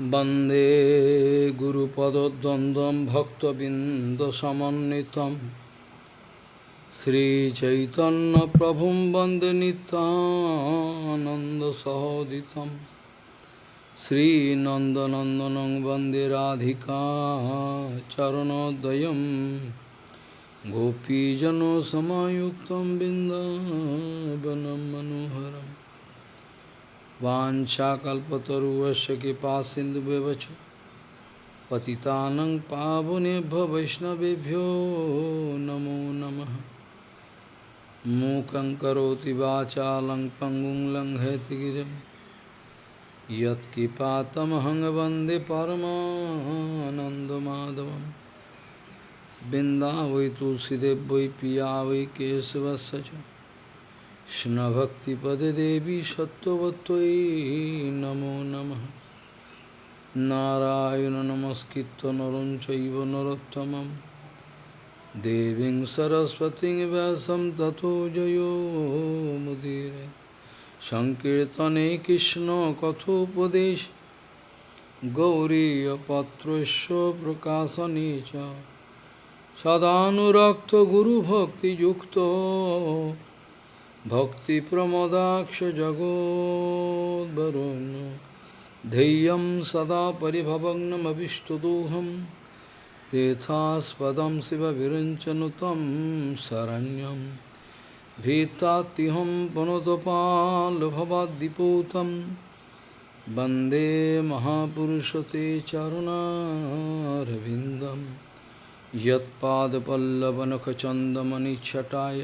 वन्दे गुरुपदद्वन्द्वं भक्तबिन्दसमन्वितं श्रीचैतन्यप्रभुं वन्दे नितानन्दसहोदितं श्रीनन्दनन्दनं वन्दे राधिका चरणोदयं गोपीजनसमायुक्तं बिन्दावनं मनोहरम् वाञ्छाकल्पतरुवस्य कृपा सिंधु सिन्धुव्यवच पतितानं पावनेभ्य वैष्णवेभ्यो नमो नमः। मूकं करोति वाचालं पङ्गुं लङ्घयति गिरिं। यत्कृपातमहं वंदे परमानन्दमाधवं बिन्दा वै तुलसीदेव वै पिया वै केशवस्य কৃষ্ণভক্তিপদে দেবী সত্যবত্যই নমো নম। নারায়ণ নমস্কৃত নরম চৈব নরোত্তম দেবীং সরস্বতী ব্যাসম তথো জয়োমুদীর সংকীর্তনে কৃষ্ণ কথোপদেশ। গৌরীপত্রস্য প্রকাশনে সদানুরক্ত গুরুভক্তিযুক্ত भक्तिप्रमदाक्षजगोद्वरुन् धैर्यं सदा परिभवग्नमभिष्टदोहं तेथास्पदं शिवविरञ्चनुतं शरण्यं भीतात्तिहं पुनतपाल्भवाद्दिपूतं वन्दे महापुरुषते चरुणारविन्दं यत्पादपल्लवनखचन्दमनिच्छटाय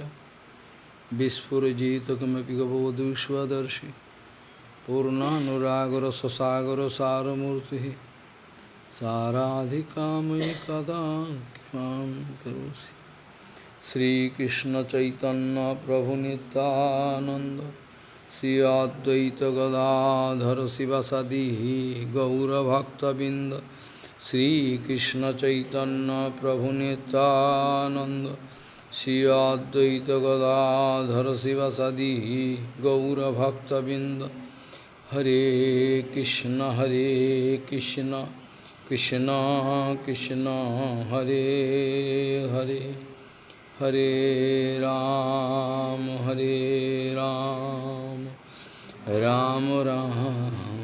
Sasagara saramurti Saradhikamai kada kipam karosi Sri Krishna Chaitanya Prabhu Nityananda Sri Advaita Gadadhara Sivasadi Gaura Bhakta Binda Sri Krishna Chaitanya Prabhu Nityananda Shri Advaita Gadadhara Srivasadi Gaura Bhakta Binda Hare Krishna Hare Krishna Krishna Krishna Hare Hare Hare Ram Hare Ram Ram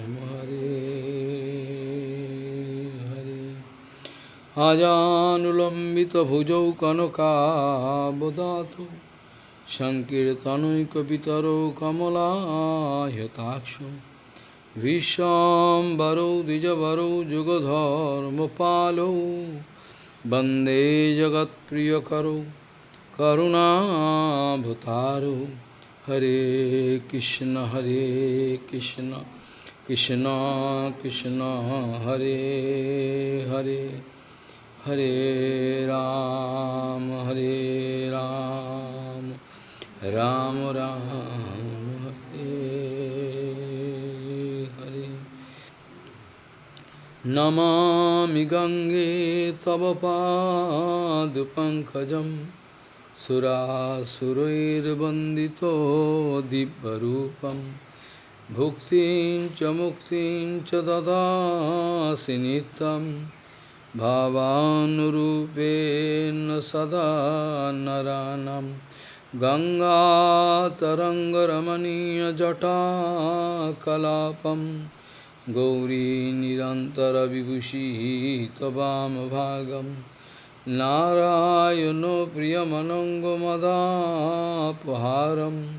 Ram আজানুলম্বিতভুজৌ কনকাবদাত সংকীর্তনৈকপিতরৌ কমলায়তাক্ষ ভীষ্মবরৌ দ্বিজবরৌ যুগধর্মপালৌ বন্দে জগৎপ্রিয়করৌ করুণাভতারৌ। হরে কৃষ্ণ হরে Krishna Krishna Krishna, Hare Hare. Hare Ram, Hare Ram, Ram Ram, Hare Hare. Namami Gange Tava Pankajam Sura Surair Bandito Dibbarupam Bhuktin Chamuktin Chadada Sinitam भावानुरूपेण सदा नरानं। गङ्गातरङ्गरमणीयजटाकलापं। गौरी निरन्तरविभूषिः त्ववामभागं नारायणो प्रियमनङ्गमदापहारं।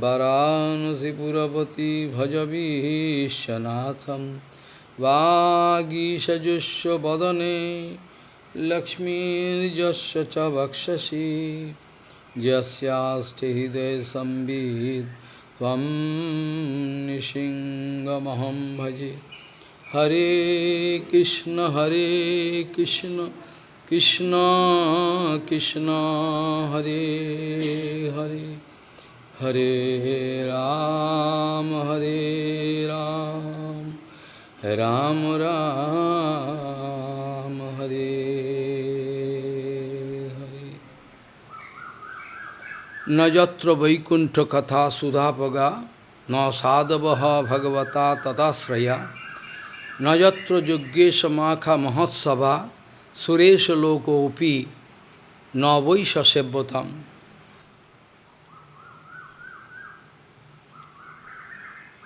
वरानसिपुरपति भजवीशनाथम् वागीषजुष्व वदने लक्ष्मीर्जस्य च वक्षसि। यस्यास्ति हृदय संवित्, त्वं भजे। हरे कृष्ण हरे कृष्ण कृष्ण कृष्ण, हरे हरे। हरे राम हरे राम। রাম রাম হরে হরে নযত্র বৈকুণ্ঠ কথা সুধাপগা ন সাধব ভগবতা তদাশ্রয়া নযত্র যজ্ঞেশ মাখা মহোৎসভা সুরেশ লোকোপি ন বৈ সসেব্যতাম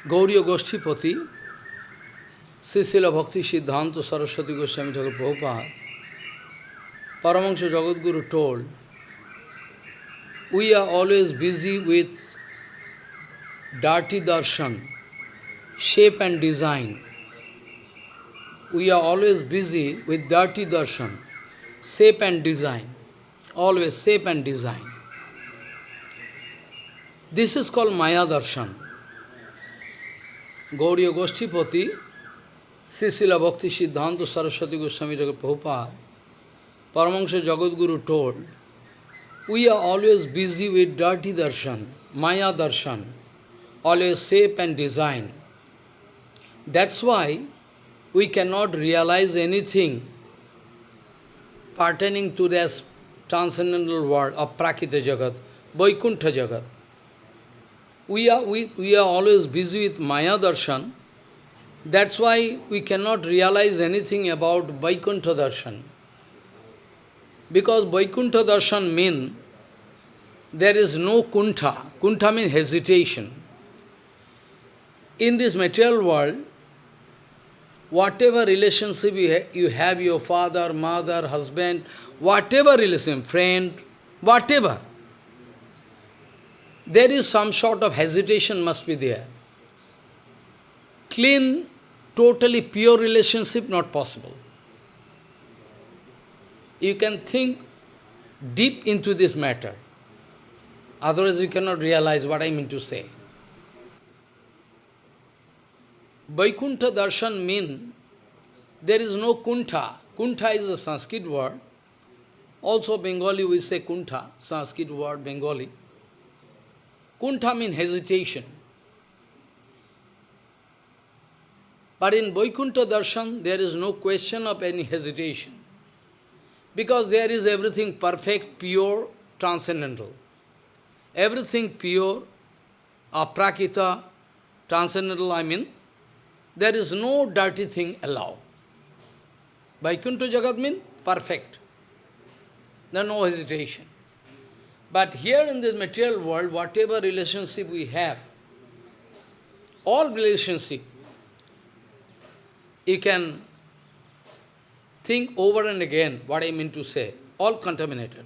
গৌরীয় গোষ্ঠীপতি Srila Bhakti Siddhanta Saraswati Goswami Thakur Prabhupada, Paramahansa Jagadguru told, we are always busy with dirty darshan, shape and design. We are always busy with dirty darshan, shape and design. Always shape and design. This is called Maya darshan. Gauriya Goshtipati Srila Bhakti Siddhanta Saraswati Goswami Prabhupada, Paramahansa Jagadguru told, we are always busy with dirty darshan, Maya darshan, always shape and design. That's why we cannot realize anything pertaining to this transcendental world of Prakita Jagat, Vaikuntha Jagat. We are, we, we are always busy with Maya darshan, that's why we cannot realize anything about Vaikuntha darshan. Because Vaikuntha darshan means there is no kuntha. Kuntha means hesitation. In this material world, whatever relationship you, ha you have, your father, mother, husband, whatever relation, friend, whatever, there is some sort of hesitation must be there. Clean, totally pure relationship not possible. You can think deep into this matter. Otherwise you cannot realize what I mean to say. Vaikuntha darshan means there is no kuntha. Kuntha is a Sanskrit word. Also Bengali we say kuntha, Sanskrit word Bengali. Kuntha means hesitation. But in Vaikuntha darshan there is no question of any hesitation. Because there is everything perfect, pure, transcendental. Everything pure, aprakita, transcendental, I mean, there is no dirty thing allowed. Vaikuntha Jagat means perfect. There is no hesitation. But here in this material world, whatever relationship we have, all relationship, you can think over and again what I mean to say, all contaminated.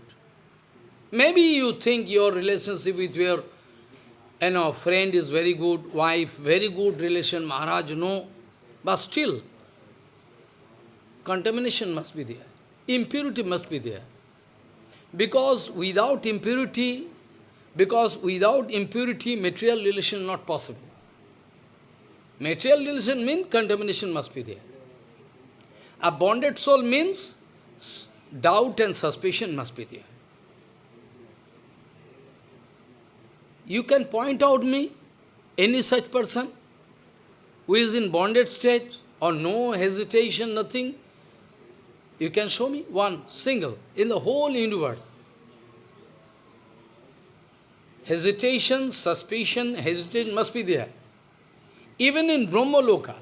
Maybe you think your relationship with your you know, friend is very good, wife, very good relation, Maharaj, no. But still, contamination must be there. Impurity must be there. Because without impurity, because without impurity, material relation not possible. Material relation means contamination must be there. A bonded soul means doubt and suspicion must be there. You can point out me any such person who is in bonded state or no hesitation, nothing. You can show me one, single, in the whole universe. Hesitation, suspicion, hesitation must be there. Even in Brahmaloka,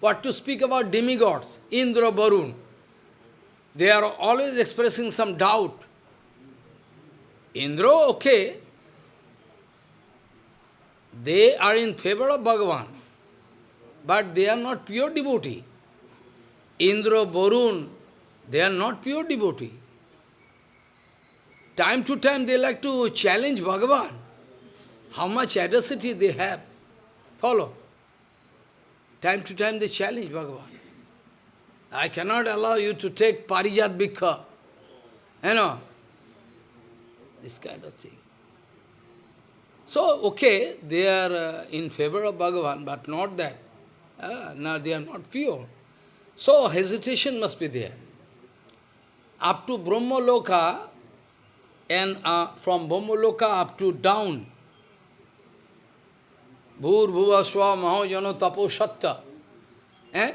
what to speak about demigods, Indra, Varun, they are always expressing some doubt. Indra, okay, they are in favor of Bhagavan, but they are not pure devotee. Indra, Varun, they are not pure devotee. Time to time they like to challenge Bhagavan. How much audacity they have. Follow. Time to time they challenge Bhagavan. I cannot allow you to take Parijat Bhikkha. You know, this kind of thing. So, okay, they are uh, in favor of Bhagavan, but not that. Uh, no, they are not pure. So, hesitation must be there. Up to Brahma Loka, and uh, from Brahma Loka up to down, Bhur Swa Mahajano Tapo Satta. Eh?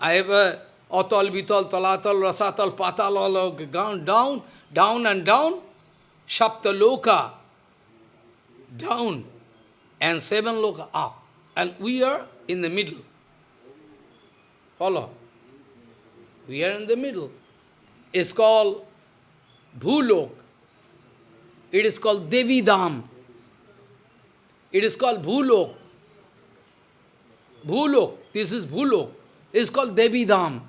I have a Atal, Vital, Talatal, Rasatal, Patal, down, down, down and down, Sapta Loka, down, and seven loka up. And we are in the middle. Follow. We are in the middle. It's called Bhulok. It is called Devi Dham. It is called Bhulok. Bhulok. This is Bhulok. It's called Devi Dham.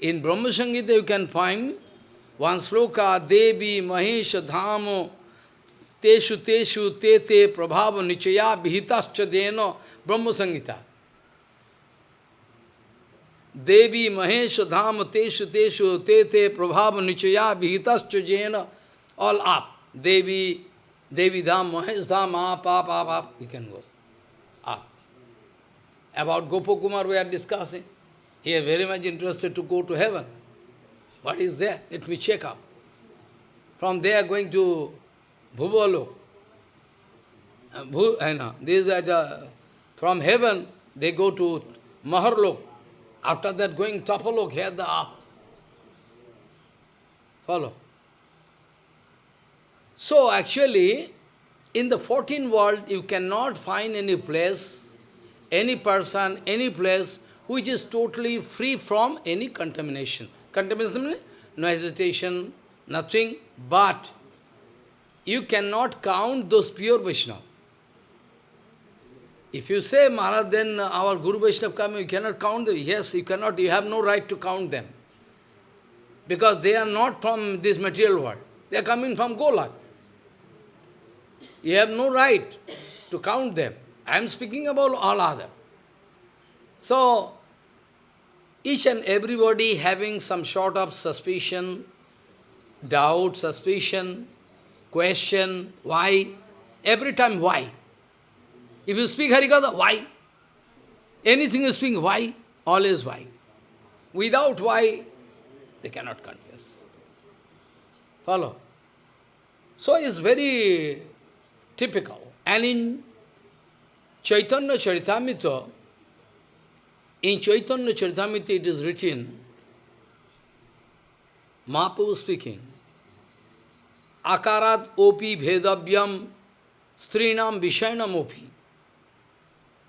In Brahma Samhita you can find one sloka, Devi Mahesh Dhamo Teshu Teshu Te Te Prabhava Nichaya Vihitascha Deno Brahma Samhita. Devi Mahesh Dham Teshu Teshu Te Te Prabhava Nichaya Vihitascha Jena all up. Devi, Devi Dham, Mahesh Dham, up, up, up, up. You can go. Up. About Gopakumar we are discussing. He is very much interested to go to heaven. What is there? Let me check up. From there going to Bhuvalo. Uh, know, eh, these are the, from heaven they go to Maharlok. After that going Tapalok, here the up. Follow. So actually, in the 14th world, you cannot find any place, any person, any place which is totally free from any contamination. Contamination, no hesitation, nothing, but you cannot count those pure Vaishnava. If you say, Maharaj, then our Guru Vaishnava come, you cannot count them. Yes, you cannot, you have no right to count them. Because they are not from this material world. They are coming from Golak. You have no right to count them. I am speaking about all other. So, each and everybody having some sort of suspicion, doubt, suspicion, question, why? Every time, why? If you speak Harikatha, why? Anything you speak, why? Always why. Without why, they cannot confess. Follow? So it's very typical. And in Chaitanya Charitamrita, in Chaitanya Charitamrita it is written, Mahaprabhu speaking, Akarat opi bhedavyam strinam vishayanam opi.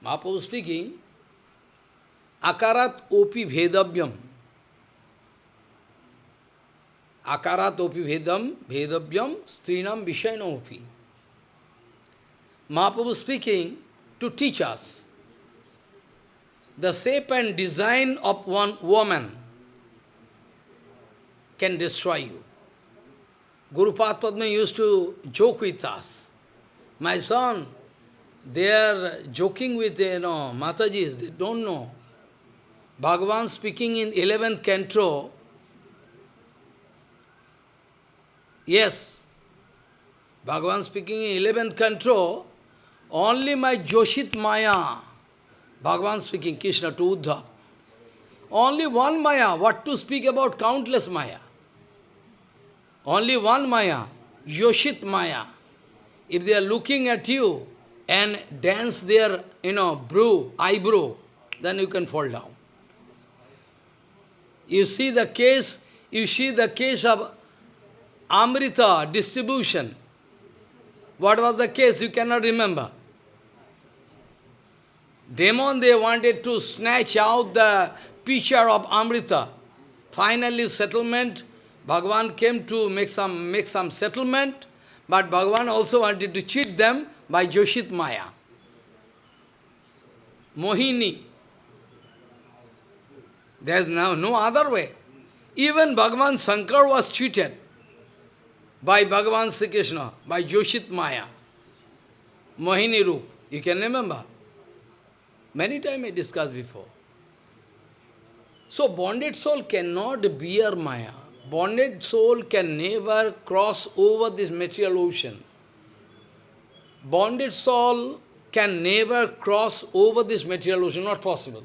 Mahaprabhu speaking, Akarat opi bhedavyam. Akarat opi bhedam, bhedavyam strinam vishayanam opi. Mahaprabhu speaking to teach us the shape and design of one woman can destroy you. Guru Padma used to joke with us. My son, they are joking with, you know, Matajis, they don't know. Bhagavan speaking in 11th canto, yes, Bhagavan speaking in 11th canto, only my Joshit Maya, Bhagavan speaking, Krishna to Uddha. Only one Maya, what to speak about countless Maya. Only one Maya, Yoshit Maya. If they are looking at you and dance their, you know, brew, eyebrow, then you can fall down. You see the case, you see the case of Amrita distribution. What was the case? You cannot remember. Demon, they wanted to snatch out the pitcher of Amrita. Finally, settlement, Bhagavan came to make some, make some settlement, but Bhagavan also wanted to cheat them by Joshit Maya. Mohini. There is now no other way. Even Bhagavan Shankar was cheated by Bhagavan Sri Krishna, by Joshit Maya. Mohini Roop. You can remember. Many times I discussed before. So bonded soul cannot bear Maya. Bonded soul can never cross over this material ocean. Bonded soul can never cross over this material ocean, not possible.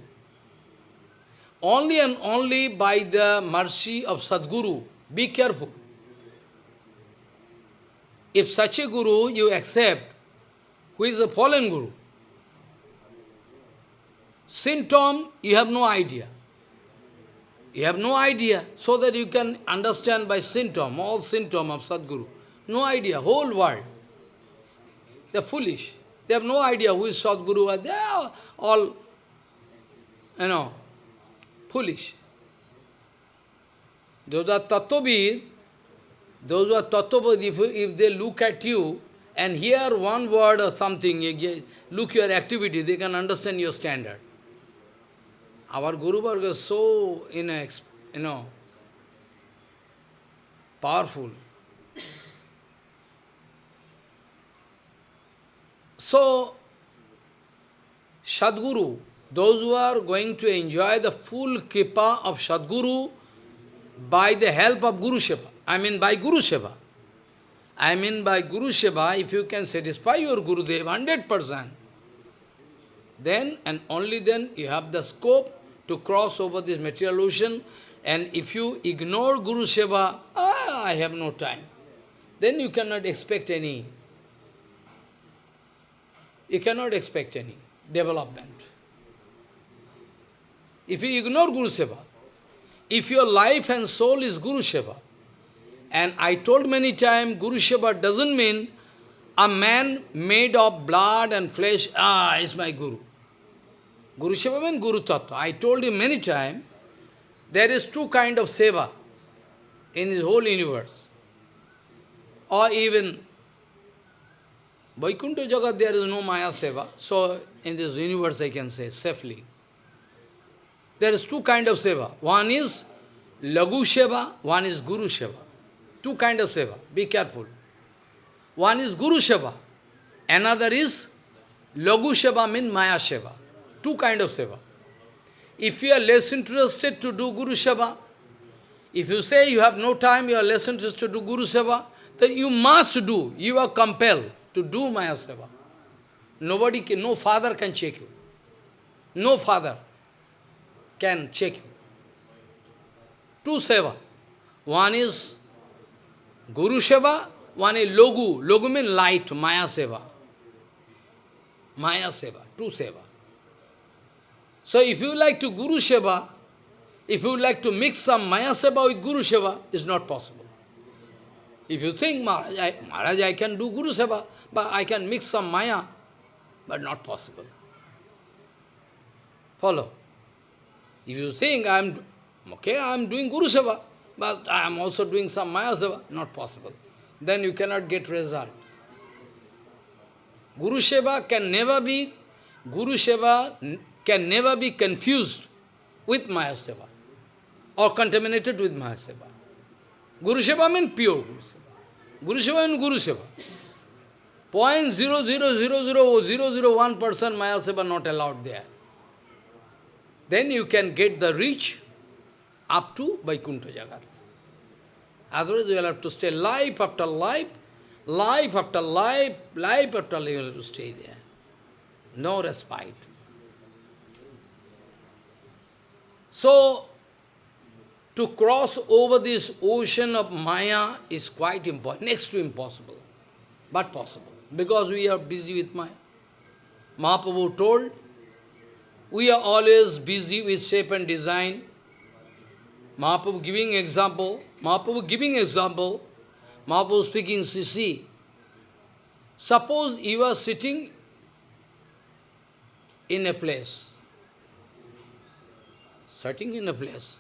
Only and only by the mercy of Sadguru. Be careful. If such a guru you accept, who is a fallen guru, symptom, you have no idea. You have no idea, so that you can understand by symptom, all symptom of Sadguru. No idea, whole world. They are foolish. They have no idea who is Sadguru. They are all, you know, foolish. Those are tattvavid, those who are tattvavid, if, if they look at you and hear one word or something, look your activity, they can understand your standard. Our Guru Varga is so, know, you know, powerful. So, Sadguru, those who are going to enjoy the full kripa of Sadguru by the help of Guru Seva, I mean by Guru Seva. I mean by Guru Seva, if you can satisfy your Guru Dev 100%, then and only then you have the scope to cross over this material ocean. And if you ignore Guru Seva, ah, I have no time, then you cannot expect any, you cannot expect any development. If you ignore Guru Seva, if your life and soul is Guru Seva, and I told many times, Guru Seva doesn't mean a man made of blood and flesh, ah, is my Guru. Guru Seva means Guru Tattva. I told you many times, there is two kind of seva in this whole universe. Or even Vaikuntha Jagat, there is no Maya Seva. So, in this universe, I can say safely. There is two kind of seva. One is Lagu Seva, one is Guru Seva. Two kind of seva. Be careful. One is Guru Seva. Another is Lagu Seva means Maya Seva. Two kind of seva. If you are less interested to do Guru Seva, if you say you have no time, you are less interested to do Guru Seva, then you must do. You are compelled to do Maya Seva. Nobody can, no father can check you. No father can check you. Two seva. One is Guru Seva, one is Logu. Logu means light, Maya Seva. Maya Seva, two seva. So if you like to Guru Seva, if you like to mix some Maya Seva with Guru Seva, it's not possible. If you think, Maharaj I, Maharaj, I can do Guru Seva, but I can mix some Maya, but not possible. Follow. If you think I am okay, I am doing Guru Seva, but I am also doing some Maya Seva, not possible. Then you cannot get result. Guru Seva can never be, Guru Seva can never be confused with Maya Seva or contaminated with Maya Seva. Guru Seva means pure Guru Seva. Guru Seva means Guru Seva. Point zero zero zero zero oh zero zero one percent Maya Seva not allowed there. Then you can get the reach up to Vaikuntha Jagat. Otherwise you will have to stay life after life, life after life, life after life, you will have to stay there. No respite. So, to cross over this ocean of Maya is quite important, next to impossible, but possible because we are busy with Maya. Mahaprabhu told, we are always busy with shape and design. Mahaprabhu giving example, Mahaprabhu giving example, Mahaprabhu speaking, see, suppose you are sitting in a place, sitting in a place,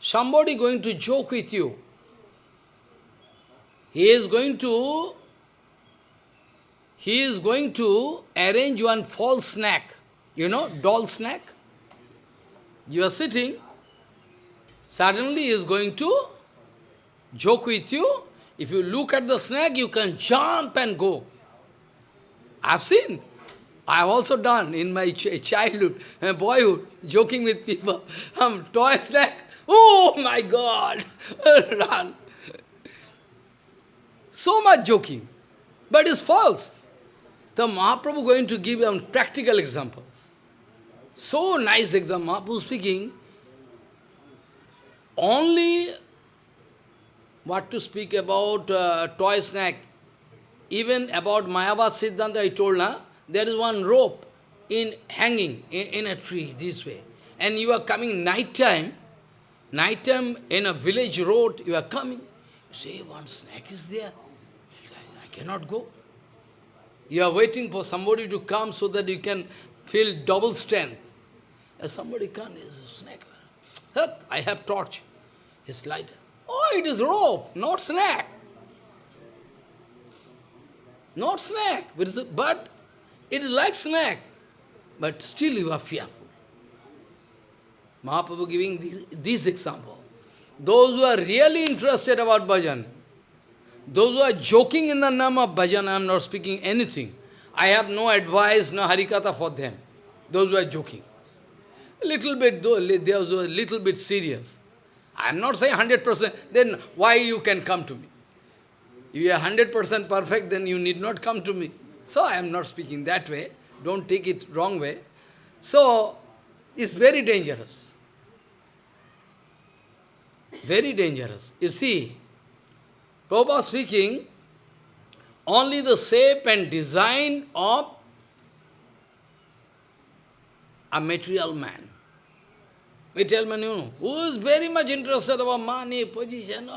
somebody going to joke with you, he is going to he is going to arrange one false snack, you know, doll snack. You are sitting, suddenly he is going to joke with you. If you look at the snack, you can jump and go. I've seen. I've also done in my ch childhood, my boyhood, joking with people. Um, toy snack, oh my God, run. So much joking, but it's false. The Mahaprabhu going to give a practical example. So nice example, Mahaprabhu speaking, only what to speak about uh, toy snack, even about Mayavad Siddhanta I told, huh? There is one rope in hanging in, in a tree this way. And you are coming night time, night time in a village road, you are coming. You say, one snake is there. I cannot go. You are waiting for somebody to come so that you can feel double strength. As somebody comes, there's a snake. I have torch. His light. Oh, it is rope, not snake. Not snake, but it is like snack. But still you are fearful. Mahaprabhu giving this, this example. Those who are really interested about bhajan, those who are joking in the name of bhajan, I am not speaking anything. I have no advice, no harikatha for them. Those who are joking. Little bit, though, those who are a little bit serious. I am not saying 100%, then why you can come to me? If you are 100% perfect, then you need not come to me. So I am not speaking that way. Don't take it wrong way. So, it's very dangerous. Very dangerous. You see, Prabhupada speaking, only the shape and design of a material man. Material man, you know, who is very much interested about money, position,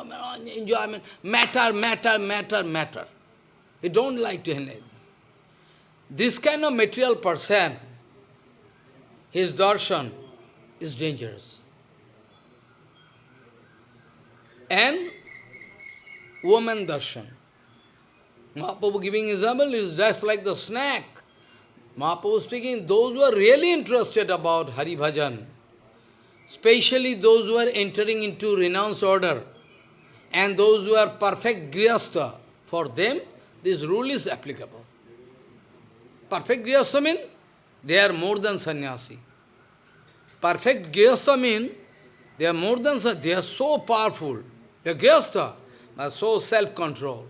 enjoyment, matter, matter, matter, matter. He don't like to. This kind of material person, his darshan is dangerous. And woman darshan. Mahaprabhu giving example is just like the snack. Mahaprabhu speaking, those who are really interested about Hari Bhajan, especially those who are entering into renounce order, and those who are perfect grihastha, for them this rule is applicable. Perfect grihastha means they are more than sannyasi. Perfect grihastha means they are more than they are so powerful. They are grihastha, but so self-control.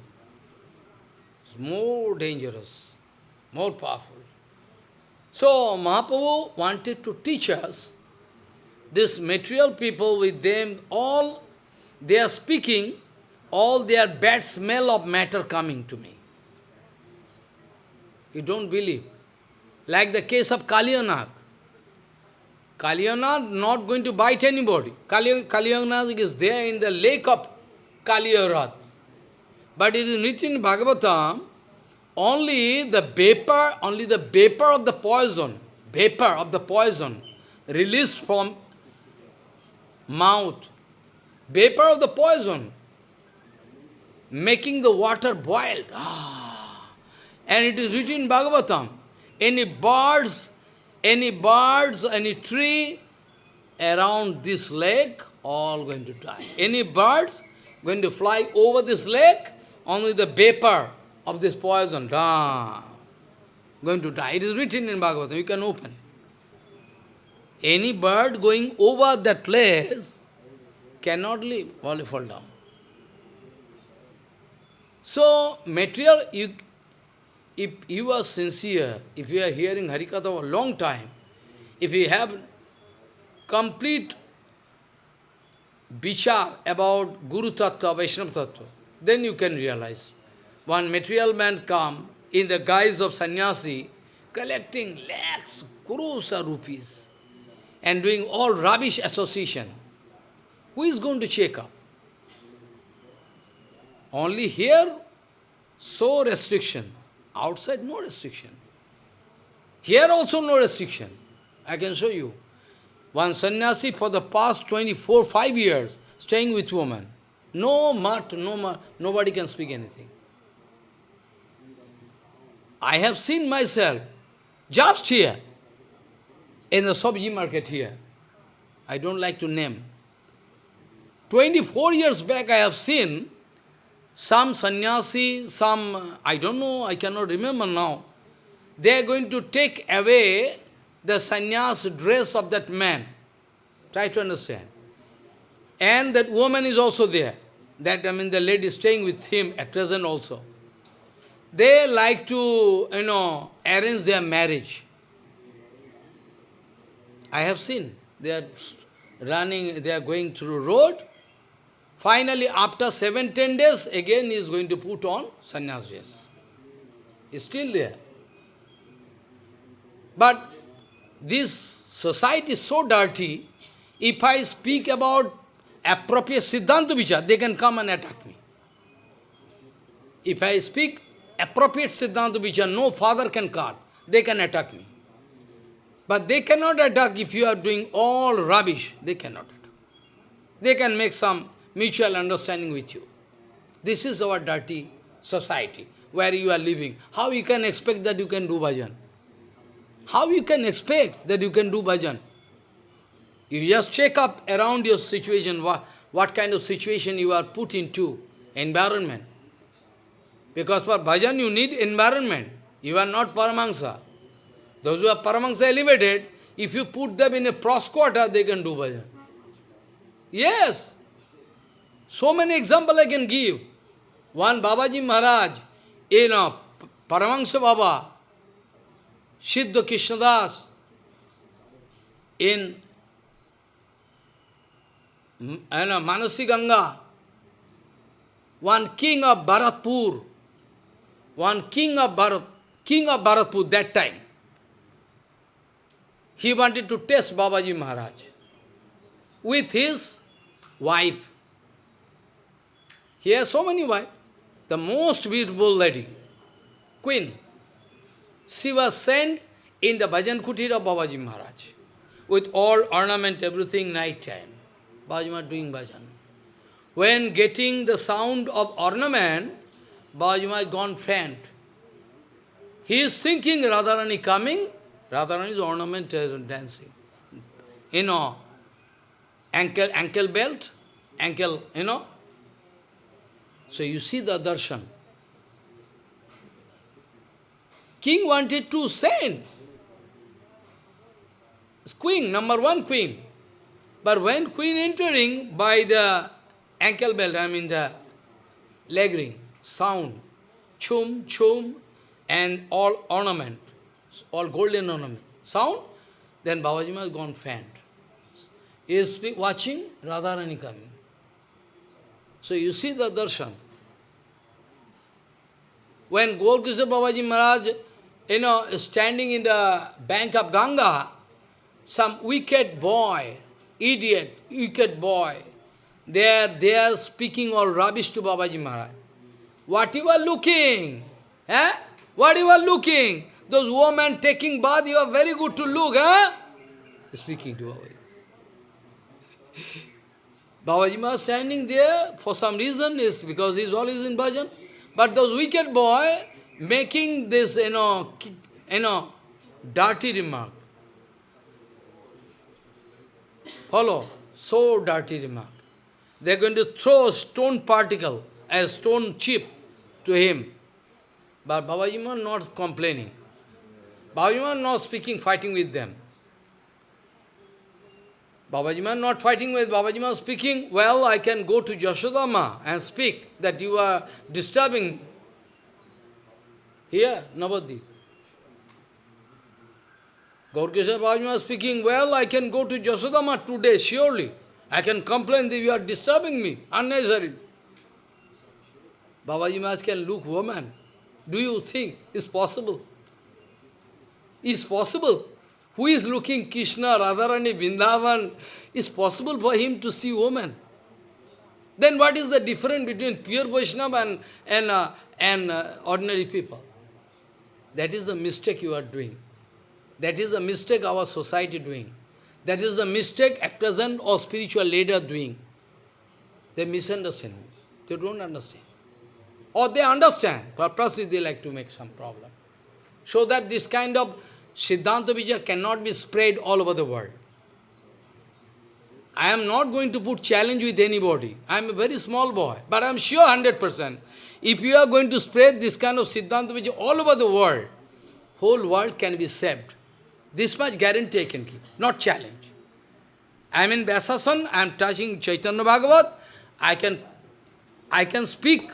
It's more dangerous, more powerful. So Mahaprabhu wanted to teach us, this material people with them, all they are speaking, all their bad smell of matter coming to me. You don't believe. Like the case of Kalyanag. Kalyanag not going to bite anybody. Kalyanag is there in the lake of Kaliyarad. But it is written in Bhagavatam, only the vapor, only the vapor of the poison, vapor of the poison released from mouth, vapor of the poison, making the water boiled. Ah. And it is written in Bhagavatam, any birds, any birds, any tree around this lake, all going to die. Any birds going to fly over this lake, only the vapor of this poison, ah, going to die. It is written in Bhagavatam, you can open. Any bird going over that place cannot live, only fall down. So, material, you, if you are sincere, if you are hearing Harikatha for a long time, if you have complete vichar about Guru Tattva, Vaishnava Tattva, then you can realize. One material man come in the guise of sannyasi, collecting lakhs, crores of rupees, and doing all rubbish association. Who is going to check up? Only here, so restriction. Outside, no restriction. Here also no restriction. I can show you. One sannyasi for the past 24, 5 years, staying with woman. No mat, no mat, nobody can speak anything. I have seen myself, just here, in the Sobji market here. I don't like to name. 24 years back I have seen some sannyasi, some, I don't know, I cannot remember now, they are going to take away the sannyas dress of that man. Try to understand. And that woman is also there. That, I mean, the lady staying with him at present also. They like to, you know, arrange their marriage. I have seen. They are running, they are going through road, Finally, after seven, ten days, again he is going to put on sannyas dress. He is still there. But this society is so dirty, if I speak about appropriate Siddhanta Vichar, they can come and attack me. If I speak appropriate Siddhanta Vichar, no father can cut, they can attack me. But they cannot attack if you are doing all rubbish, they cannot attack. They can make some mutual understanding with you. This is our dirty society where you are living. How you can expect that you can do bhajan? How you can expect that you can do bhajan? You just check up around your situation, what, what kind of situation you are put into, environment. Because for bhajan you need environment. You are not Paramahansa. Those who are Paramahansa elevated, if you put them in a quarter, they can do bhajan. Yes. So many examples I can give. One Babaji Maharaj, you know, Paramahansa Baba, Siddha Krishnadas, in you know, Manasi Ganga, one king of Bharatpur, one king of Bharat, king of Bharatpur that time, he wanted to test Babaji Maharaj with his wife. He has so many wives. The most beautiful lady, queen. She was sent in the bhajan kutir of Babaji Maharaj with all ornament, everything, night time. Babaji Maharaj doing bhajan. When getting the sound of ornament, Babaji Maharaj gone faint. He is thinking Radharani coming, Radharani is ornamented uh, dancing. You know, ankle, ankle belt, ankle, you know. So you see the darshan. King wanted to send. Queen, number one queen. But when queen entering by the ankle belt, I mean the leg ring, sound, chum, chum, and all ornament, all golden ornament, sound, then Babaji has gone faint. He is watching Radharani coming. So you see the darshan. When Gaurkishore Babaji Maharaj, you know, standing in the bank of Ganga, some wicked boy, idiot, wicked boy, they are, they are speaking all rubbish to Babaji Maharaj. What you are looking? Eh? What you are looking? Those women taking bath, you are very good to look, huh? Speaking to Babaji. Babaji Maharaj standing there for some reason is because he is always in bhajan. But those wicked boy making this, you know, you know, dirty remark. Follow, so dirty remark. They are going to throw a stone particle, a stone chip to him. But Babaji Maharaj not complaining. Babaji Maharaj not speaking, fighting with them. Babaji Maharaj not fighting with Babaji Maharaj speaking, well, I can go to Yashodama and speak that you are disturbing here, Navadip. Gaurkishore Babaji Maharaj speaking, well, I can go to Yashodama today, surely. I can complain that you are disturbing me unnecessarily. Babaji Maharaj can look woman. Do you think it's possible? Is possible? Who is looking Krishna, Radharani, Vrindavan? Is possible for him to see woman? Then what is the difference between pure Vaishnava and, and, uh, and uh, ordinary people? That is the mistake you are doing. That is the mistake our society doing. That is the mistake at present or spiritual leader doing. They misunderstand. They don't understand. Or they understand, purposely they like to make some problem. So that this kind of Siddhanta Vijaya cannot be spread all over the world. I am not going to put challenge with anybody. I am a very small boy, but I am sure 100%. If you are going to spread this kind of Siddhanta Vijaya all over the world, whole world can be saved. This much guarantee I can give, not challenge. I am in Vyasasan, I am touching Chaitanya Bhagavat, I can, I can speak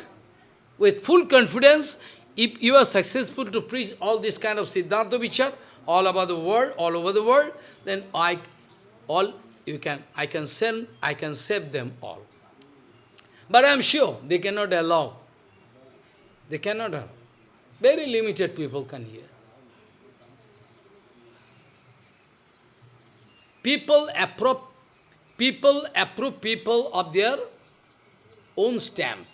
with full confidence. If you are successful to preach all this kind of Siddhanta Vichar, all over the world, all over the world, then I, all you can, I can send, I can save them all. But I am sure they cannot allow. They cannot allow. Very limited people can hear. People approve, people approve people of their own stamp.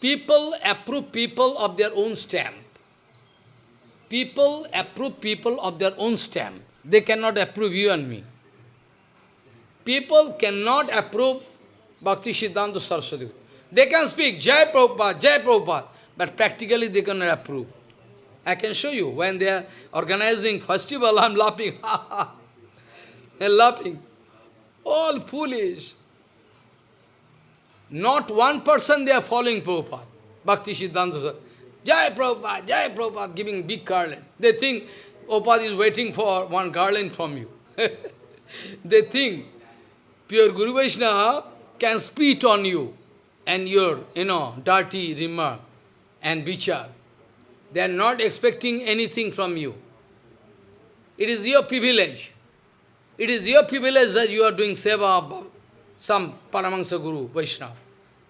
People approve people of their own stamp. People approve people of their own stamp. They cannot approve you and me. People cannot approve Bhakti Siddhanta Saraswati. They can speak Jai Prabhupada, Jai Prabhupada, but practically they cannot approve. I can show you, when they are organizing festival, I am laughing. They are laughing. All foolish. Not one person they are following Prabhupada. Bhakti Siddhanta Jai Prabhupada, Jai Prabhupada, giving big garland. They think Prabhupada is waiting for one garland from you. they think pure Guru Vaishnava can spit on you and your, you know, dirty remark and bichar. They are not expecting anything from you. It is your privilege. It is your privilege that you are doing seva some Paramahansa Guru, Vaishnava.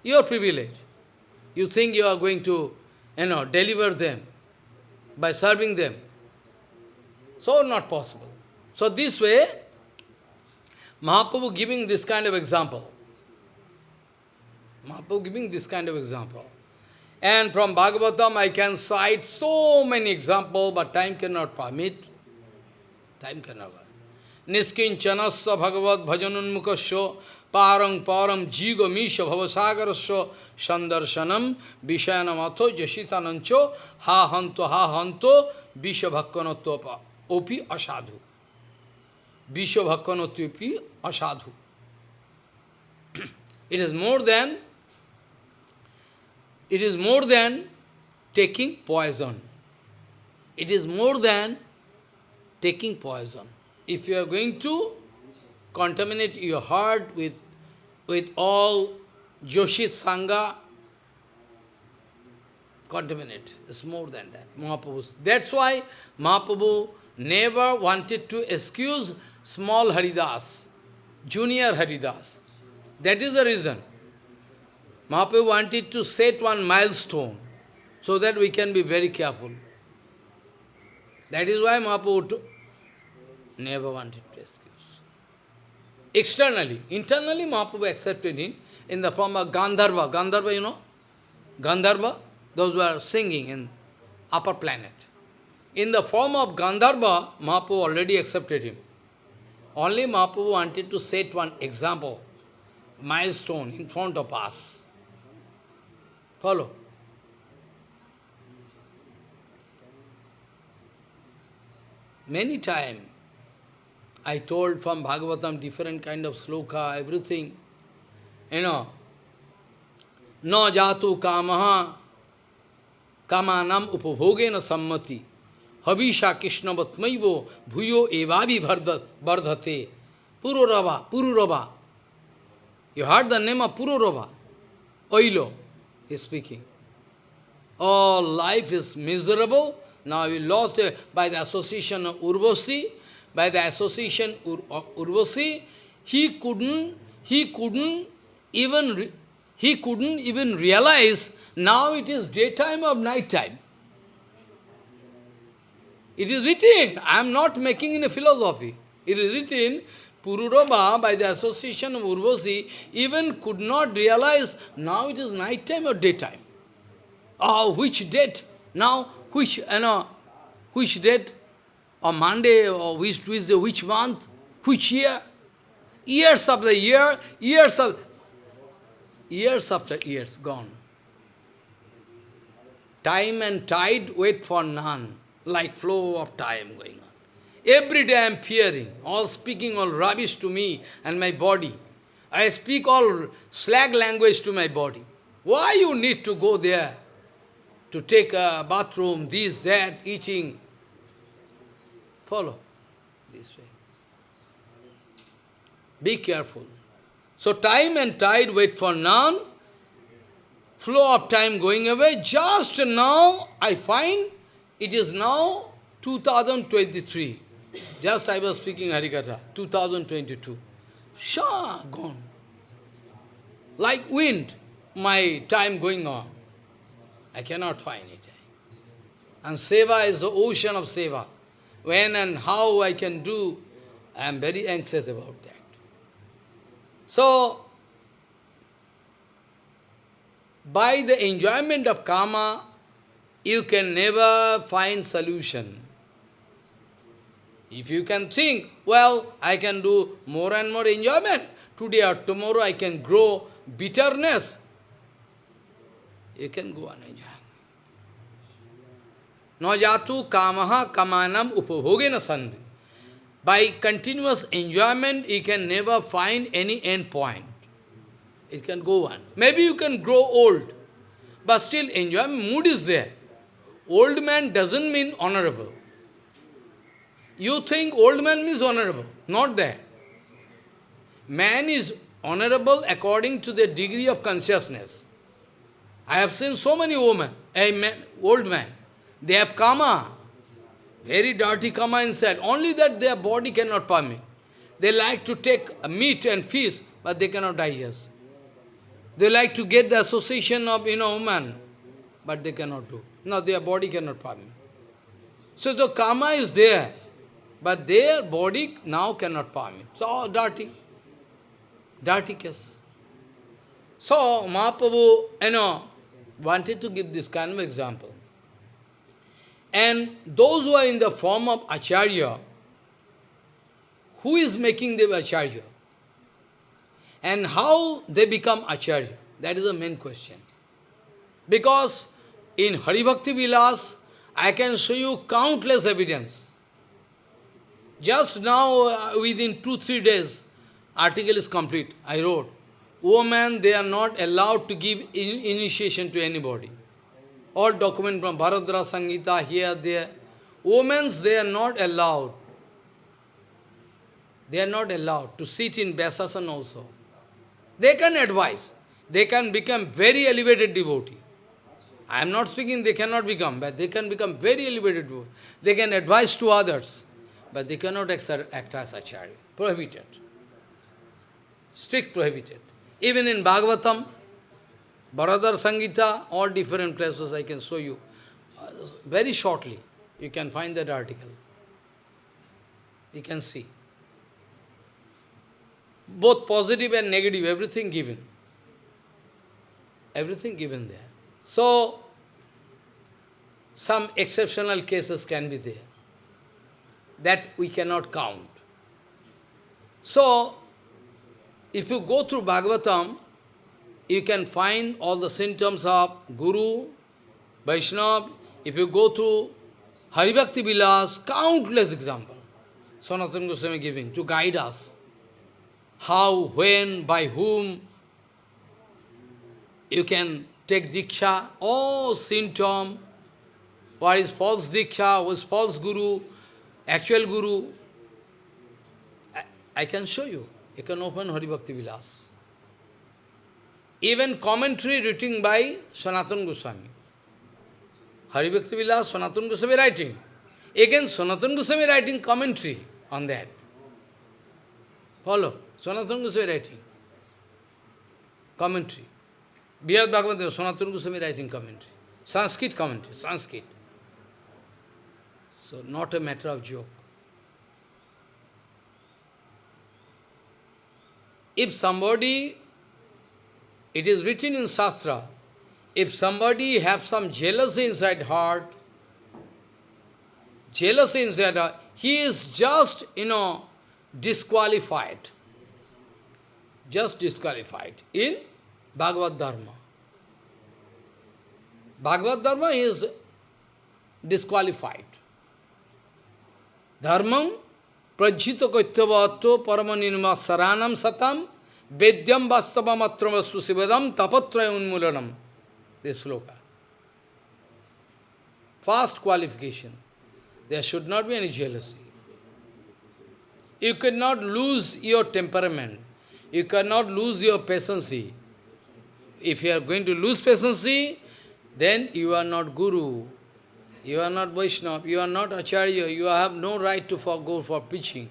Your privilege. You think you are going to, you know, deliver them by serving them. So not possible. So this way, Mahaprabhu giving this kind of example. Mahaprabhu giving this kind of example. And from Bhagavatam I can cite so many examples, but time cannot permit. Time cannot permit. Niskincanasya bhagavad bhajanunmukasya parang param jigo misha bhavasagarasya sandarshanam vishayanamato jashitanancho ha hanto ha hanto vishabhakkanatva opi asadhu. Vishabhakkanatva asadhu. It is more than it is more than taking poison. It is more than taking poison. If you are going to contaminate your heart with, with all Joshit Sangha, contaminate. It's more than that. Mahaprabhu. That's why Mahaprabhu never wanted to excuse small Haridas, junior Haridas. That is the reason. Mahaprabhu wanted to set one milestone so that we can be very careful. That is why Mahaprabhu never wanted. Externally, internally Mahaprabhu accepted him in the form of Gandharva. Gandharva, you know? Gandharva, those who are singing in upper planet. In the form of Gandharva, Mahaprabhu already accepted him. Only Mahaprabhu wanted to set one example, milestone in front of us. Follow. Many times I told from Bhagavatam different kind of sloka, everything. You know, no jatu kamaha kamanam upabhogena sammati habisha krishna vatmaivo bhuyo evavi vardhate pururava, pururava. You heard the name of Pururava, Oilo is speaking. All life is miserable. Now we lost uh, by the association of Urvasi, by the association of Urvasi, he couldn't, he couldn't even, he couldn't even realize now it is daytime or nighttime. It is written, I am not making in a philosophy. It is written, Pururava, by the association of Urvasi, even could not realize now it is nighttime or daytime. Oh, which date? Now, which, you know, which date? Or Monday, or which Tuesday, which month? Which year? Years the year, years of, years after years gone. Time and tide wait for none, like flow of time going on. Every day I am fearing, all speaking all rubbish to me and my body. I speak all slag language to my body. Why you need to go there to take a bathroom, this, that, eating? Follow this way. Be careful. So time and tide wait for none. Flow of time going away. Just now I find it is now 2023. Just I was speaking Harikatha, 2022. Shah, gone. Like wind, my time going on. I cannot find it. And Seva is the ocean of Seva. When and how I can do, I am very anxious about that. So, by the enjoyment of karma, you can never find solution. If you can think, well, I can do more and more enjoyment, today or tomorrow I can grow bitterness, you can go on enjoying. No jatu kamaha kamanam upabhogena sandhi. By continuous enjoyment, you can never find any end point. It can go on. Maybe you can grow old, but still enjoyment mood is there. Old man doesn't mean honorable. You think old man means honorable. Not that. Man is honorable according to the degree of consciousness. I have seen so many women, a man, old man, they have karma, very dirty karma inside, only that their body cannot permit. They like to take meat and fish, but they cannot digest. They like to get the association of, you know, woman, but they cannot do. No, their body cannot permit. So the karma is there. But their body now cannot permit. So dirty. Dirty case. So Mahaprabhu, you know, wanted to give this kind of example. And those who are in the form of Acharya, who is making them Acharya? And how they become Acharya? That is the main question. Because in Haribhakti Vilas, I can show you countless evidence. Just now, uh, within two, three days, article is complete. I wrote, women, they are not allowed to give in initiation to anybody. All document from Bharadra Sangita, here, there. Women, they are not allowed. They are not allowed to sit in Vyasasan also. They can advise. They can become very elevated devotee. I am not speaking they cannot become, but they can become very elevated devotee. They can advise to others but they cannot act as acharya. Prohibited. Strict prohibited. Even in Bhagavatam, Bharadar Sangita, all different places I can show you. Very shortly, you can find that article. You can see. Both positive and negative, everything given. Everything given there. So, some exceptional cases can be there that we cannot count. So, if you go through Bhagavatam, you can find all the symptoms of Guru, Vaishnava. If you go through Haribhakti Vilas, countless examples. Sanatana Goswami giving to guide us. How, when, by whom you can take Diksha, all symptom, what is false Diksha, what is false Guru, actual Guru, I, I can show you. You can open Hari Bhakti Vilas. Even commentary written by Sanatana Goswami. Hari Bhakti Vilas, Sanatana Goswami writing. Again, Sanatana Goswami writing commentary on that. Follow. Sanatana Goswami writing. Commentary. Bihad Bhagavad Sanatana Goswami writing commentary. Sanskrit commentary, Sanskrit. So, not a matter of joke. If somebody, it is written in Shastra, if somebody have some jealousy inside heart, jealousy inside heart, he is just, you know, disqualified. Just disqualified in Bhagavad Dharma. Bhagavad Dharma is disqualified. Dharmam prajhita kaityavatto paramanirma saranam satam vedyam vastavam atravastu sivadam tapatraya unmulanam. This sloka. Fast qualification. There should not be any jealousy. You cannot lose your temperament. You cannot lose your patience. If you are going to lose patience, then you are not guru. You are not Vaishnava, you are not Acharya, you have no right to go for preaching.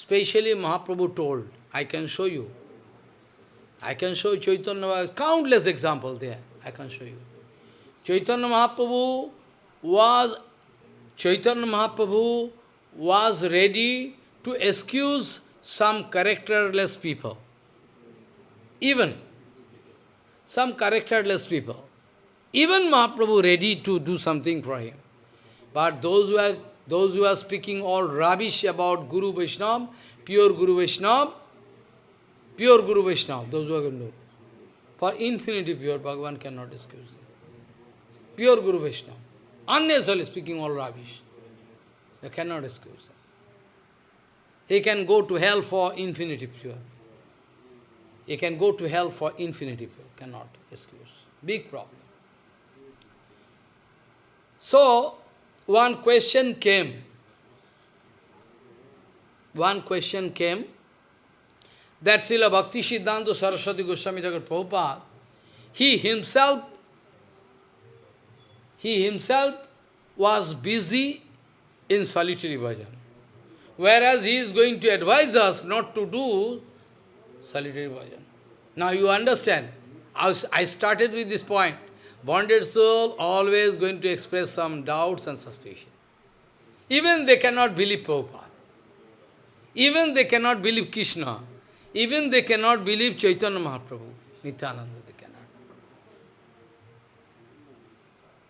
Especially Mahaprabhu told, I can show you. I can show Chaitanya, countless examples there, I can show you. Chaitanya Mahaprabhu was, Chaitanya Mahaprabhu was ready to excuse some characterless people. Even some characterless people. Even Mahaprabhu ready to do something for him. But those who are those who are speaking all rubbish about Guru Vaishnava, pure Guru Vaishnava, pure Guru Vaishnava, those who are to. For infinity pure, Bhagavan cannot excuse them. Pure Guru Vaishnava, unnecessarily speaking all rubbish. They cannot excuse them. He can go to hell for infinity pure. He can go to hell for infinity pure, cannot excuse. Big problem. So, one question came. One question came that Srila Bhakti Siddhanta Saraswati Goswami Thakur Prabhupada, he himself, he himself was busy in solitary bhajan. Whereas he is going to advise us not to do solitary bhajan. Now you understand. I started with this point. Bonded soul always going to express some doubts and suspicion. Even they cannot believe Prabhupada. Even they cannot believe Krishna. Even they cannot believe Chaitanya Mahaprabhu. Nityananda they cannot.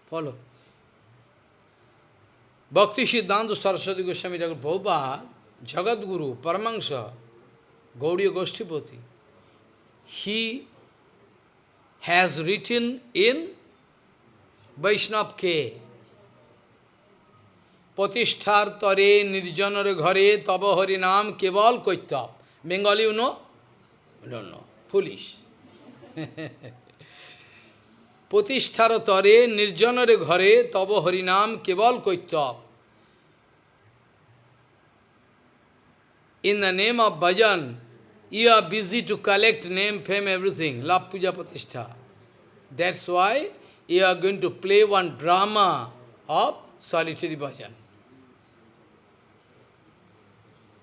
Follow. Bhakti Siddhanta Saraswati Goswami Thakur Prabhupada, Jagat Guru, Paramahansa, Gaudiya Goshtipati, he has written in বৈষ্ণবকে প্রতিষ্ঠার তরে নির্জনের ঘরে তব হরি নাম কেবল কৈত্যব Bengali উনো ডন্য foolish প্রতিষ্ঠার তরে নির্জনের ঘরে তব হরিনাম কেবল কৈত্যব In the name of bhajan, you are busy to collect name, fame, everything. Love Puja Patishtha. That's why you are going to play one drama of solitary bhajan.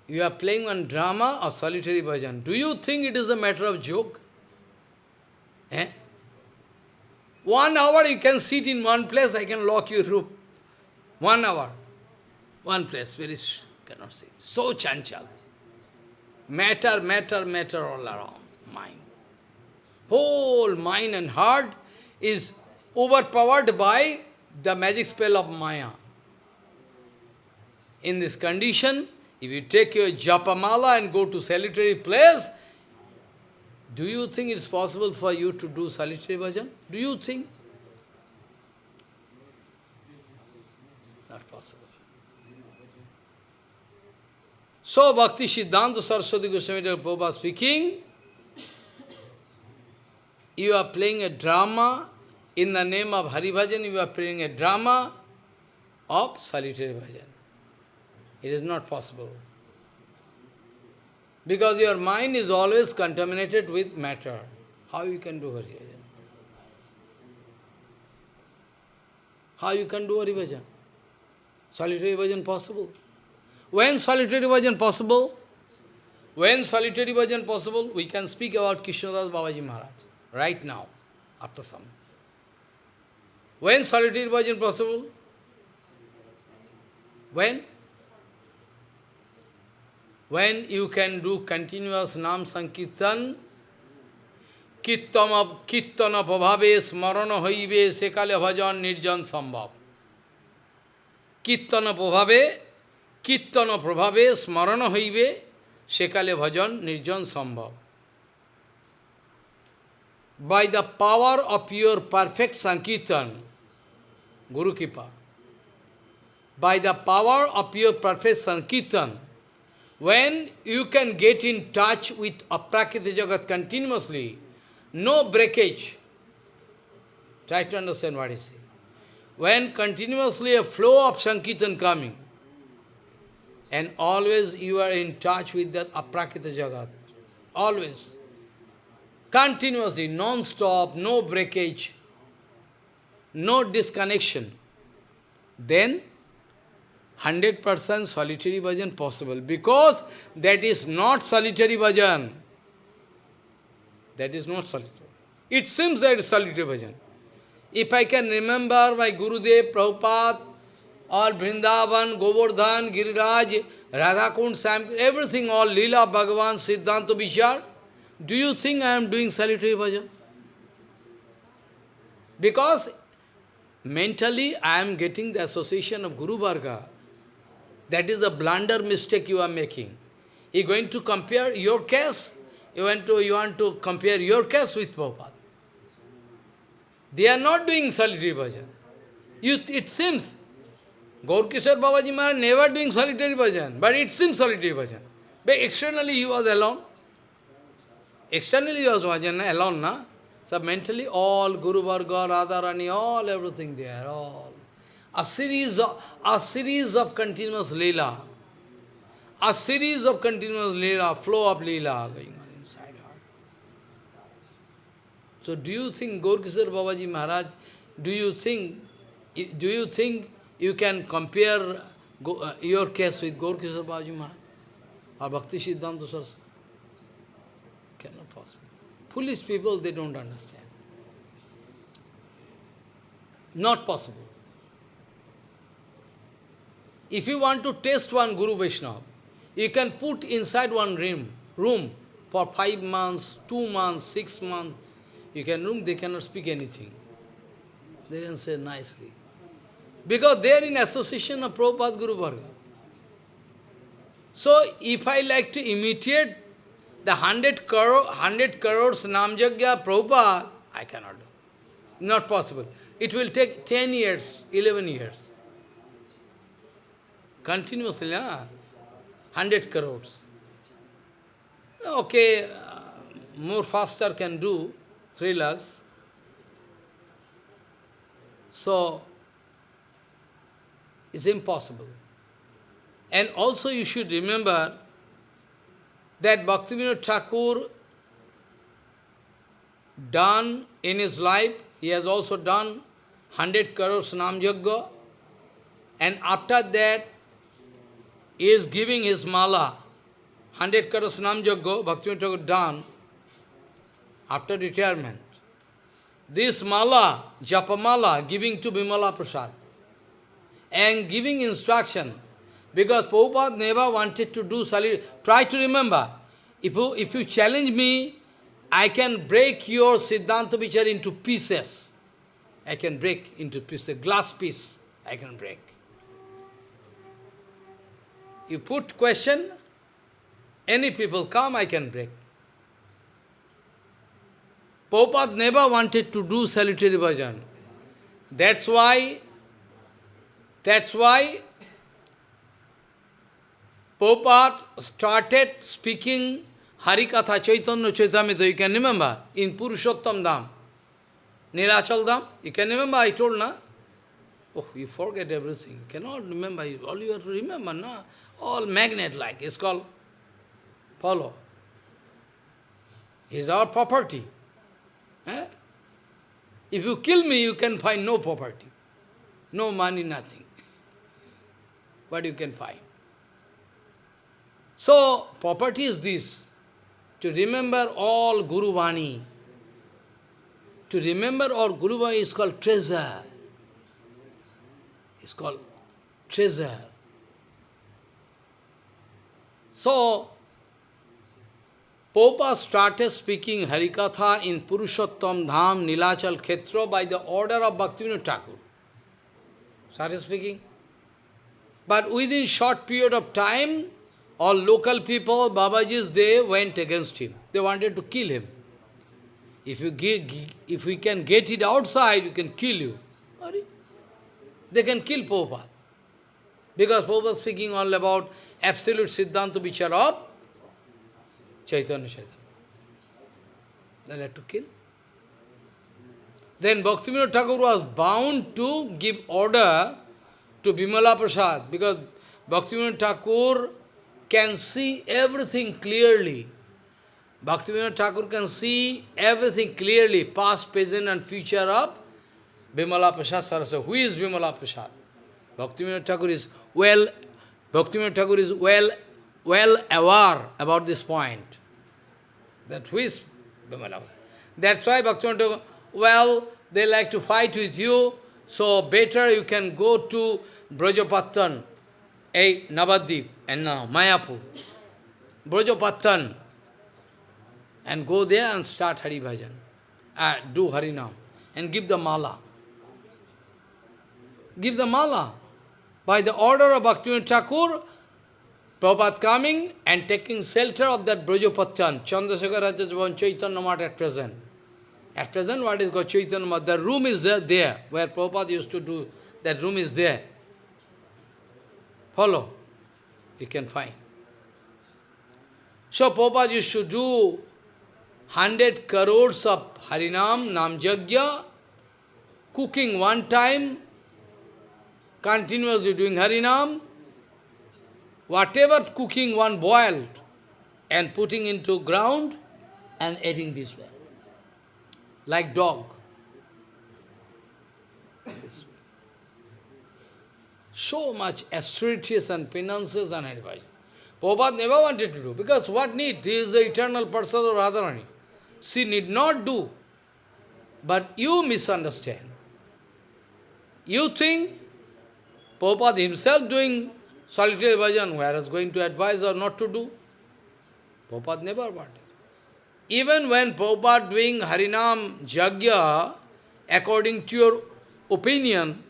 You are playing one drama of solitary bhajan. Do you think it is a matter of joke? Eh? One hour you can sit in one place, I can lock your room. One hour. One place, very cannot sit. So chanchal. Matter, matter, matter all around. Mind. Whole mind and heart is overpowered by the magic spell of Maya. In this condition, if you take your japamala and go to solitary place, do you think it's possible for you to do solitary bhajan? Do you think? It's not possible. So, Bhakti Siddhanta Saraswati Goswami Prabhupada speaking, you are playing a drama in the name of Hari Bhajan, you are playing a drama of solitary bhajan. It is not possible. Because your mind is always contaminated with matter. How you can do Hari Bhajan? How you can do Hari Bhajan? Solitary Bhajan possible? When solitary Bhajan possible? When solitary Bhajan possible, we can speak about Krishnadas Babaji Maharaj, right now, after some. When solitary Bhajan possible? When? when you can do continuous Nam Sankirtan, Kirtana Prabhave Smarana Hoive Sekale Bhajan Nirjan Sambhav. Kirtana Prabhave, Kirtana Prabhave Smarana Hoive Sekale Bhajan Nirjan Sambhav. By the power of your perfect Sankirtan, Guru Kipa, by the power of your perfect Sankirtan, when you can get in touch with Aprakrita Jagat continuously, no breakage. Try to understand what is it. When continuously a flow of Sankirtan coming, and always you are in touch with that Aprakrita Jagat, always, continuously, non-stop, no breakage, no disconnection, then 100% solitary bhajan possible because that is not solitary bhajan. That is not solitary. It seems that solitary bhajan. If I can remember my Gurudev, Prabhupada, or Vrindavan, Govardhan, Giriraj, Radhakund, Sam, everything, all Leela, Bhagavan, Siddhanta, Vichar, do you think I am doing solitary bhajan? Because mentally I am getting the association of Guru Varga. That is the blunder mistake you are making. You are going to compare your case, you want to, you want to compare your case with Prabhupada. They are not doing solitary bhajan. You, it seems, Gaur Kishore Babaji Maharaj never doing solitary bhajan, but it seems solitary bhajan. But externally he was alone. Externally he was bhajan, alone, na? So mentally all Guru Varga, Radharani, all everything there, all. A series of a series of continuous lila. A series of continuous lila, flow of lila going on inside her. So do you think Gaur Kishore Babaji Maharaj, do you think do you think you can compare uh, your case with Gaur Kishore Babaji Maharaj? Or Bhakti Siddhanta Saraswati? Foolish people, they don't understand. Not possible. If you want to test one Guru Vaishnava, you can put inside one room, room for five months, two months, six months. You can room, they cannot speak anything. They can say nicely. Because they are in association of Prabhupada Guru Varga. So, if I like to imitate the hundred crore, hundred crores Namjagya Prabhupada, I cannot do. Not possible. It will take 10 years, 11 years. Continuously, huh? 100 crores. Okay, uh, more faster can do, 3 lakhs. So, it's impossible. And also you should remember that Bhaktivinoda Thakur done in his life, he has also done 100 crores Nam Yajna, and after that he is giving his mala, 100 crores Nam Yajna, Bhaktivinoda Thakur done after retirement. This mala, Japamala, giving to Bimala Prasad and giving instruction because Prabhupada never wanted to do solid. Try to remember, if you, if you challenge me, I can break your Siddhanta Vichar into pieces. I can break into pieces, glass piece, I can break. You put question, any people come, I can break. Prabhupada never wanted to do solitary bhajan. That's why, that's why Prabhupada started speaking Harikatha Chaitanya Charitamrita, you can remember, in Purushottam Dham, Nilachal Dham, you can remember, I told, na? Oh, you forget everything, you cannot remember, all you have to remember, na? All magnet-like, it's called follow. It's our property. Eh? If you kill me, you can find no property, no money, nothing. What you can find? So, property is this, to remember all Guru Vani. To remember all Guru Vani is called treasure. It's called treasure. So, Popa started speaking Harikatha in Purushottam Dham Nilachal Khetra by the order of Bhaktivinoda Thakur. Started speaking. But within short period of time, all local people, Babajis, they went against him. They wanted to kill him. If you get, if we can get it outside, we can kill you. They can kill Prabhupada. Because Prabhupada speaking all about absolute Siddhanta Vichar of Chaitanya Chaitanya. They had to kill. Then Bhaktivinoda Thakur was bound to give order to Bimala Prasad because Bhaktivinoda Thakur can see everything clearly. Bhaktivinoda Thakur can see everything clearly, past, present and future of Bimala Prasad Saraswati. Who is Bimala Prasad? Bhaktivinoda Thakur is well, Bhaktivinoda Thakur is well, well aware about this point. That who is Bimala That's why Bhaktivinoda Thakur, well, they like to fight with you, so better you can go to Brajapattan, a Navadip, and now Mayapur, Brajapattan, and go there and start Hari Bhajan, uh, do Harinam, and give the mala. give the mala. By the order of Bhaktivinoda Thakur, Prabhupada coming and taking shelter of that Brajapattan, Chandrasekhar Rajajavan Chaitanya Math at present. At present, what is called Chaitanya Math? The room is there, there, where Prabhupada used to do, that room is there. Follow. You can find. So Prabhupada used to do 100 crores of Harinam, Nam Jagya, cooking one time, continuously doing Harinam, whatever cooking one boiled and putting into ground and eating this way, like dog. This way. So much austerities and penances and advice. Prabhupada never wanted to do, because what need? He is the eternal person of Radharani. She need not do, but you misunderstand. You think Prabhupada himself doing solitary bhajan, whereas going to advise or not to do. Prabhupada never wanted. Even when Prabhupada doing Harinam Jagya, according to your opinion,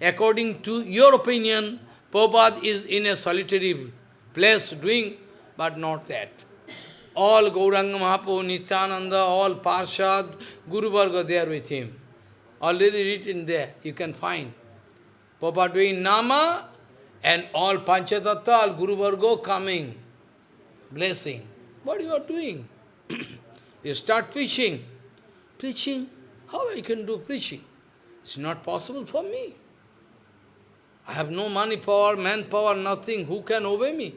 according to your opinion, Prabhupada is in a solitary place doing, but not that. All Gauranga Mahaprabhu, Nityananda, all Parshad, Guru Varga there with him. Already written there, you can find. Prabhupada doing Nama, and all Panchatattva, all Guru Varga coming, blessing. What are you are doing? you start preaching. Preaching? How I can do preaching? It's not possible for me. I have no money power, manpower, nothing. Who can obey me?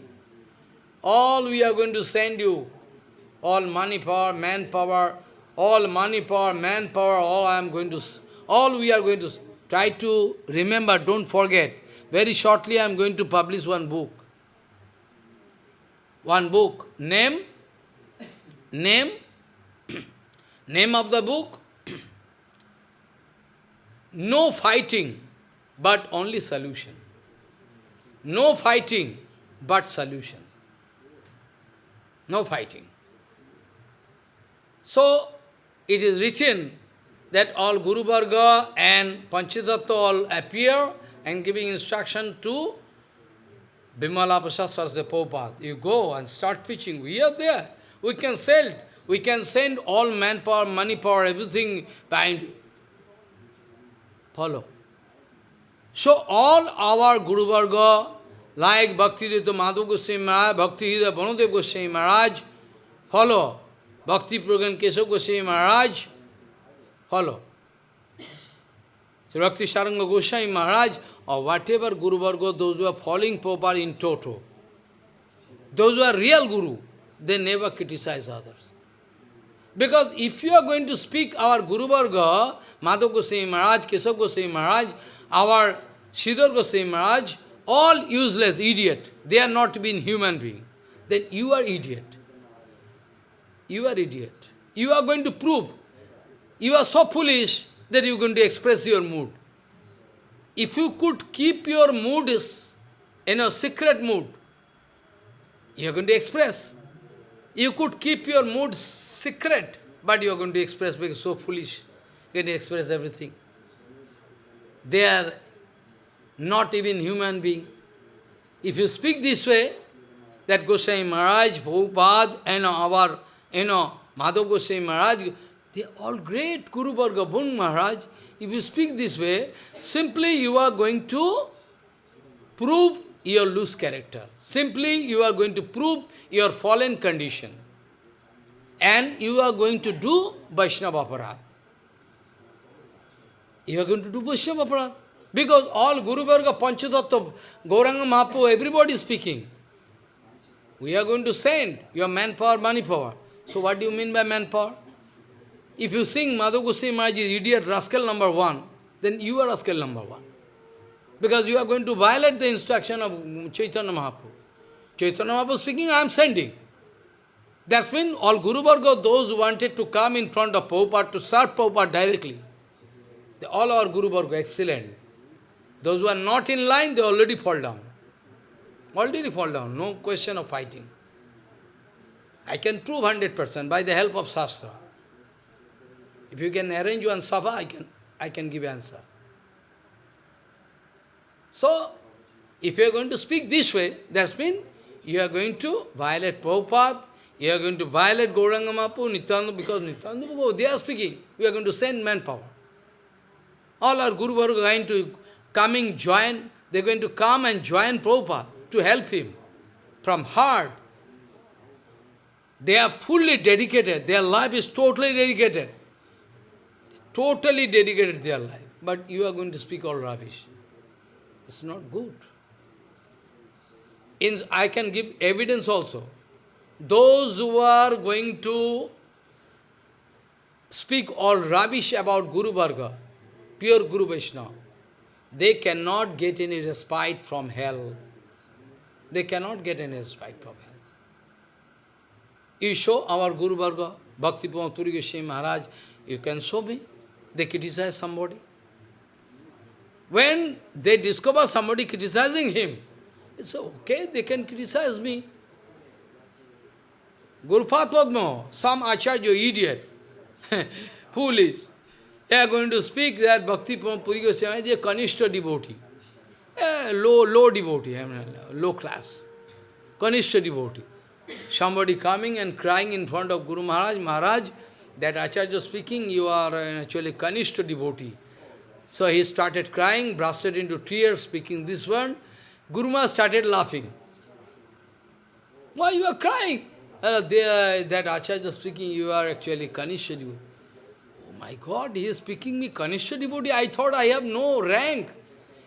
All we are going to send you. All money power, manpower, all money power, manpower, all I am going to, all we are going to try to remember, don't forget. Very shortly I am going to publish one book. One book. Name? Name? Name of the book? no fighting, but only solution. No fighting, but solution. No fighting. So, it is written that all Guru Varga and Panchatattva all appear and giving instruction to Bimala Prasad Saraswati Prabhupada. You go and start preaching. We are there. We can sell. We can send all manpower, money power, everything behind. Follow. So all our Guru Varga, like Bhakti Dayita Madhav Goswami Maharaj, Bhakti Hridaya Banadev Goswami Maharaj, follow. Bhakti Prajnan Keshav Goswami Maharaj, follow. So Bhakti Saranga Goswami Maharaj, or whatever Guru Varga, those who are following Prabhupada in toto, those who are real Guru, they never criticize others. Because if you are going to speak our Guru Varga, Madhu Goswami Maharaj, Keshav Goswami Maharaj, our Sridhar Goswami Maharaj, all useless, idiot, they are not being human being, then you are idiot. You are idiot. You are going to prove. You are so foolish that you are going to express your mood. If you could keep your mood is, in a secret mood, you are going to express. You could keep your mood secret, but you are going to express because so foolish. You to express everything. They are not even human being. If you speak this way, that Goswami Maharaj, Prabhupada, and our, you know, Madhav Goswami Maharaj, they all great Guru Varga, Bon Maharaj, if you speak this way, simply you are going to prove your loose character. Simply you are going to prove your fallen condition. And you are going to do Vaishnava Aparad. You are going to do Vaishnava Aparad. Because all Guru Varga, Panchatattva, Gauranga Mahaprabhu, everybody is speaking. We are going to send your manpower, money power. So what do you mean by manpower? If you sing Madhu Goswami Maharaj is idiot, rascal number one, then you are rascal number one. Because you are going to violate the instruction of Chaitanya Mahaprabhu. Chaitanya Mahaprabhu speaking, I am sending. That's when all Guru Varga, those who wanted to come in front of Prabhupada to serve Prabhupada directly, all our Guru Varga, excellent. Those who are not in line, they already fall down. Already fall down, no question of fighting. I can prove 100% by the help of Shastra. If you can arrange one sabha, I can, I can give answer. So, if you are going to speak this way, that means you are going to violate Prabhupada, you are going to violate Gauranga Mahaprabhu, Nityananda, because Nityananda they are speaking. We are going to send manpower. All our Guru Varga are going to coming, join, they are going to come and join Prabhupada to help him from heart. They are fully dedicated, their life is totally dedicated. Totally dedicated their life. But you are going to speak all rubbish. It's not good. In, I can give evidence also. Those who are going to speak all rubbish about Guru Varga, pure Guru Vaishnava, they cannot get any respite from hell. They cannot get any respite from hell. You show our Guru Varga, Bhakti Puri Goswami Maharaj, you can show me. They criticize somebody. When they discover somebody criticizing him, it's okay, they can criticize me. Gurupad Padma, some Acharya idiot, foolish, they are going to speak that Bhakti Puri Goswami is a Kanishta devotee, a low, low devotee, I mean, low class, Kanishta devotee. Somebody coming and crying in front of Guru Maharaj, Maharaj, that Acharya speaking, you are actually Kanishta devotee. So he started crying, bursted into tears, speaking this one. Guru Maharaj started laughing. Why you are crying? Uh, they, that Acharya speaking, you are actually Kanishta devotee. My God, he is speaking me Kanishta devotee. I thought I have no rank.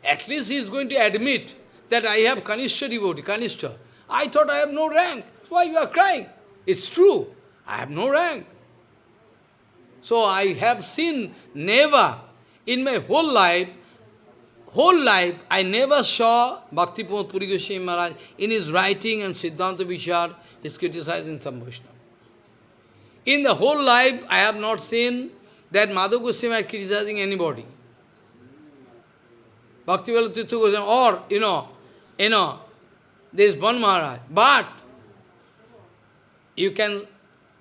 At least he is going to admit that I have Kanishta devotee, Kanishta. I thought I have no rank. Why you are crying? It's true. I have no rank. So I have seen never in my whole life, whole life, I never saw Bhakti Puri Goswami Maharaj in his writing and Siddhanta Vichar, is criticizing some. In the whole life, I have not seen that Madhav Goswami is criticizing anybody. Bhakti Tirtha Goswami, or, you know, you know, there is one Maharaj. But, you can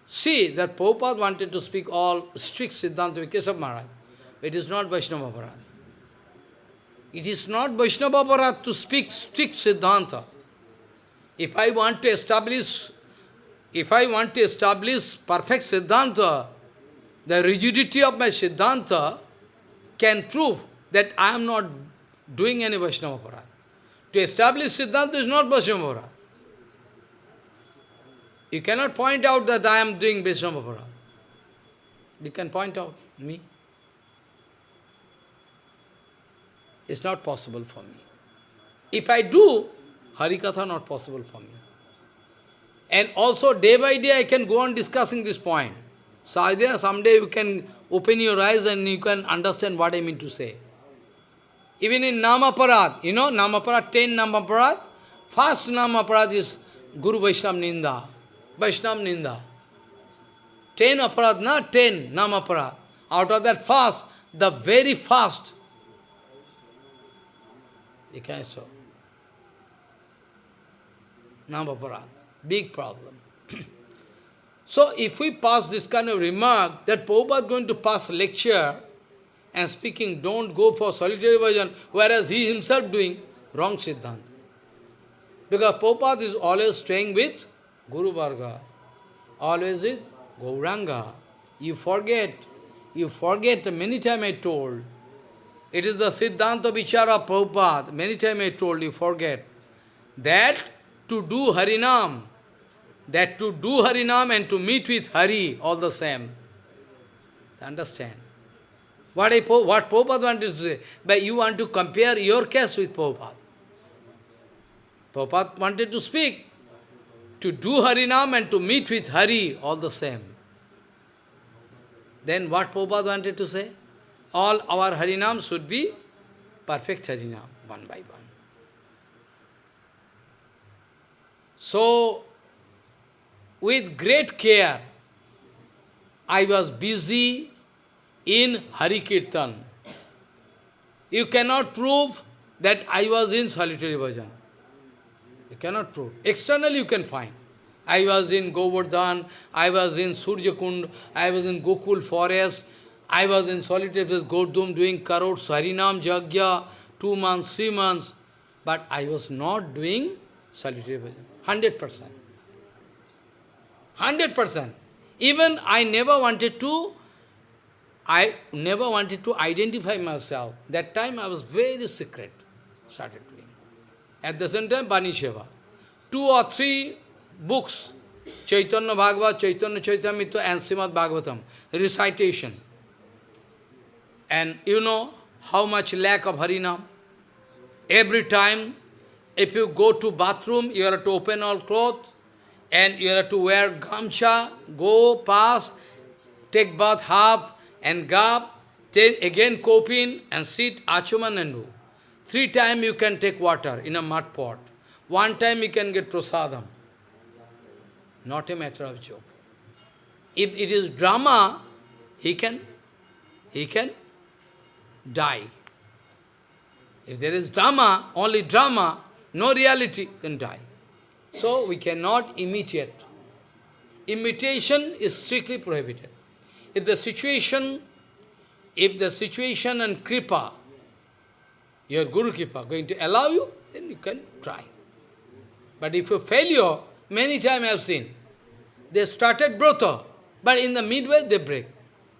see that Prabhupada wanted to speak all strict Siddhanta Keshav Maharaj. It is not Vaishnava Aparad. It is not Vaishnava Aparad to speak strict Siddhanta. If I want to establish if I want to establish perfect Siddhanta, the rigidity of my Siddhanta can prove that I am not doing any Vaishnava Parad. To establish Siddhanta is not Vaishnava Parad. You cannot point out that I am doing Vaishnava Parad. You can point out me. It's not possible for me. If I do, Harikatha not possible for me. And also day by day I can go on discussing this point. So someday you can open your eyes and you can understand what I mean to say. Even in Namaparad, you know, Namaparad, 10 Namaparad, first Namaparad is Guru Vaishnava Ninda, Vaishnava Ninda. 10 aparad, not 10 Namaparad. Out of that fast, the very fast, you can show. Namaparad. Big problem. So if we pass this kind of remark, that Prabhupada is going to pass lecture and speaking, don't go for solitary version, whereas he himself doing wrong Siddhanta. Because Prabhupada is always staying with Guru Varga, always with Gauranga. You forget, you forget, many times I told, it is the Siddhanta Vichara Prabhupada, many times I told you, forget, that to do Harinam, that to do Harinam and to meet with Hari, all the same. Understand? What, I, what Prabhupada wanted to say, but you want to compare your case with Prabhupada. Prabhupada wanted to speak, to do Harinam and to meet with Hari, all the same. Then what Prabhupada wanted to say? All our Harinam should be perfect Harinam, one by one. So, with great care, I was busy in Hari Kirtan. You cannot prove that I was in solitary bhajan. You cannot prove. Externally you can find. I was in Govardhan, I was in Surjakund, I was in Gokul forest, I was in solitary place, Gordum doing Karot, Sarinam, Jagya, two months, three months, but I was not doing solitary bhajan. 100%. 100%. Even I never wanted to, I never wanted to identify myself. That time I was very secret, started doing. At the same time, Bani Sheva. Two or three books, Chaitanya Bhagavat, Chaitanya Charitamrita and Srimad Bhagavatam, recitation. And you know how much lack of Harinam. Every time, if you go to bathroom, you have to open all clothes, and you have to wear gamcha, go, pass, take bath half, and gab, then again kopin, and sit, achuman and do. Three times you can take water in a mud pot. One time you can get prasadam. Not a matter of joke. If it is drama, he can, he can die. If there is drama, only drama, no reality, can die. So we cannot imitate. Imitation is strictly prohibited. If the situation, if the situation and kripa, your Guru Kripa going to allow you, then you can try. But if you failure, many times I have seen, they started brotha, but in the midway they break,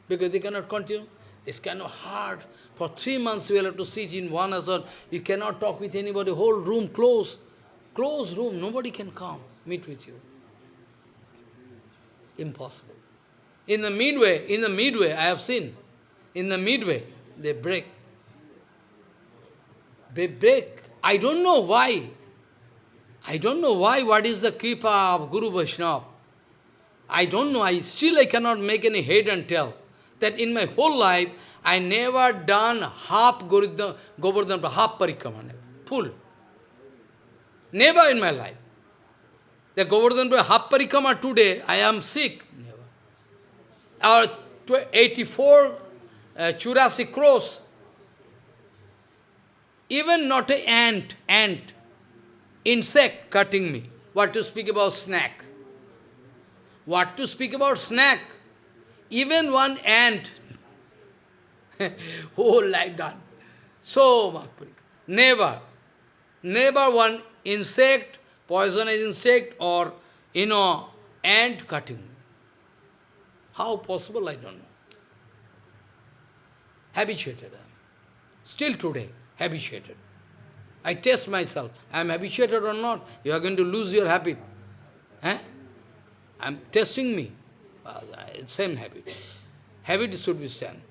because they cannot continue. It's kind of hard. For three months we have to sit in one asana. You cannot talk with anybody. Whole room closed. Closed room. Nobody can come, meet with you. Impossible. In the midway, in the midway, I have seen, in the midway, they break. They break. I don't know why. I don't know why, what is the kripa of Guru Vaishnava. I don't know, I still I cannot make any head and tell that in my whole life, I never done half Govardhan, half parikrama, full. Never in my life. The Govardhan half parikrama today, I am sick. Never. Our 84 uh, Churasi kos, even not an ant, ant, insect cutting me. What to speak about snack? What to speak about snack? Even one ant, whole life done. So, never, never one insect, poisonous insect or, you know, ant cutting. How possible, I don't know. Habituated. Still today, habituated. I test myself. I am habituated or not. You are going to lose your habit. Eh? I am testing me. same habit. Habit should be same.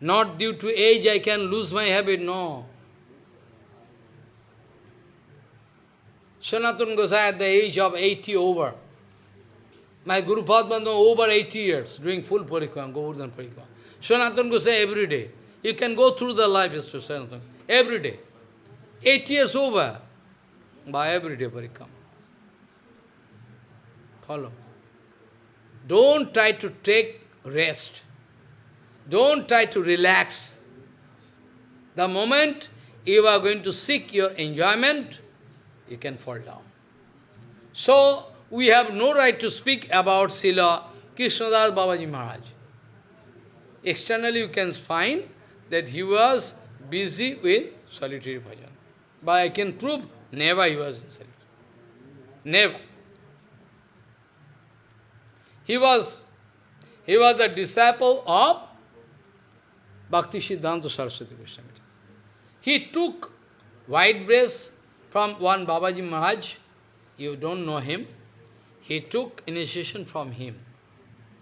Not due to age I can lose my habit, no. Sanatana Gosai at the age of 80 over. My Guru Padma over 80 years doing full parikrama, Govardhan parikrama. Sanatana Gosai every day. You can go through the life of Sanatana every day. Eight years over by every day parikrama. Follow. Don't try to take rest. Don't try to relax. The moment you are going to seek your enjoyment, you can fall down. So, we have no right to speak about Srila Krishnadas Babaji Maharaj. Externally you can find that he was busy with solitary bhajan. But I can prove never he was solitary. Never. He was, he was the disciple of Bhakti Siddhanta Saraswati Goswami. He took white dress from one Babaji Maharaj, you don't know him, he took initiation from him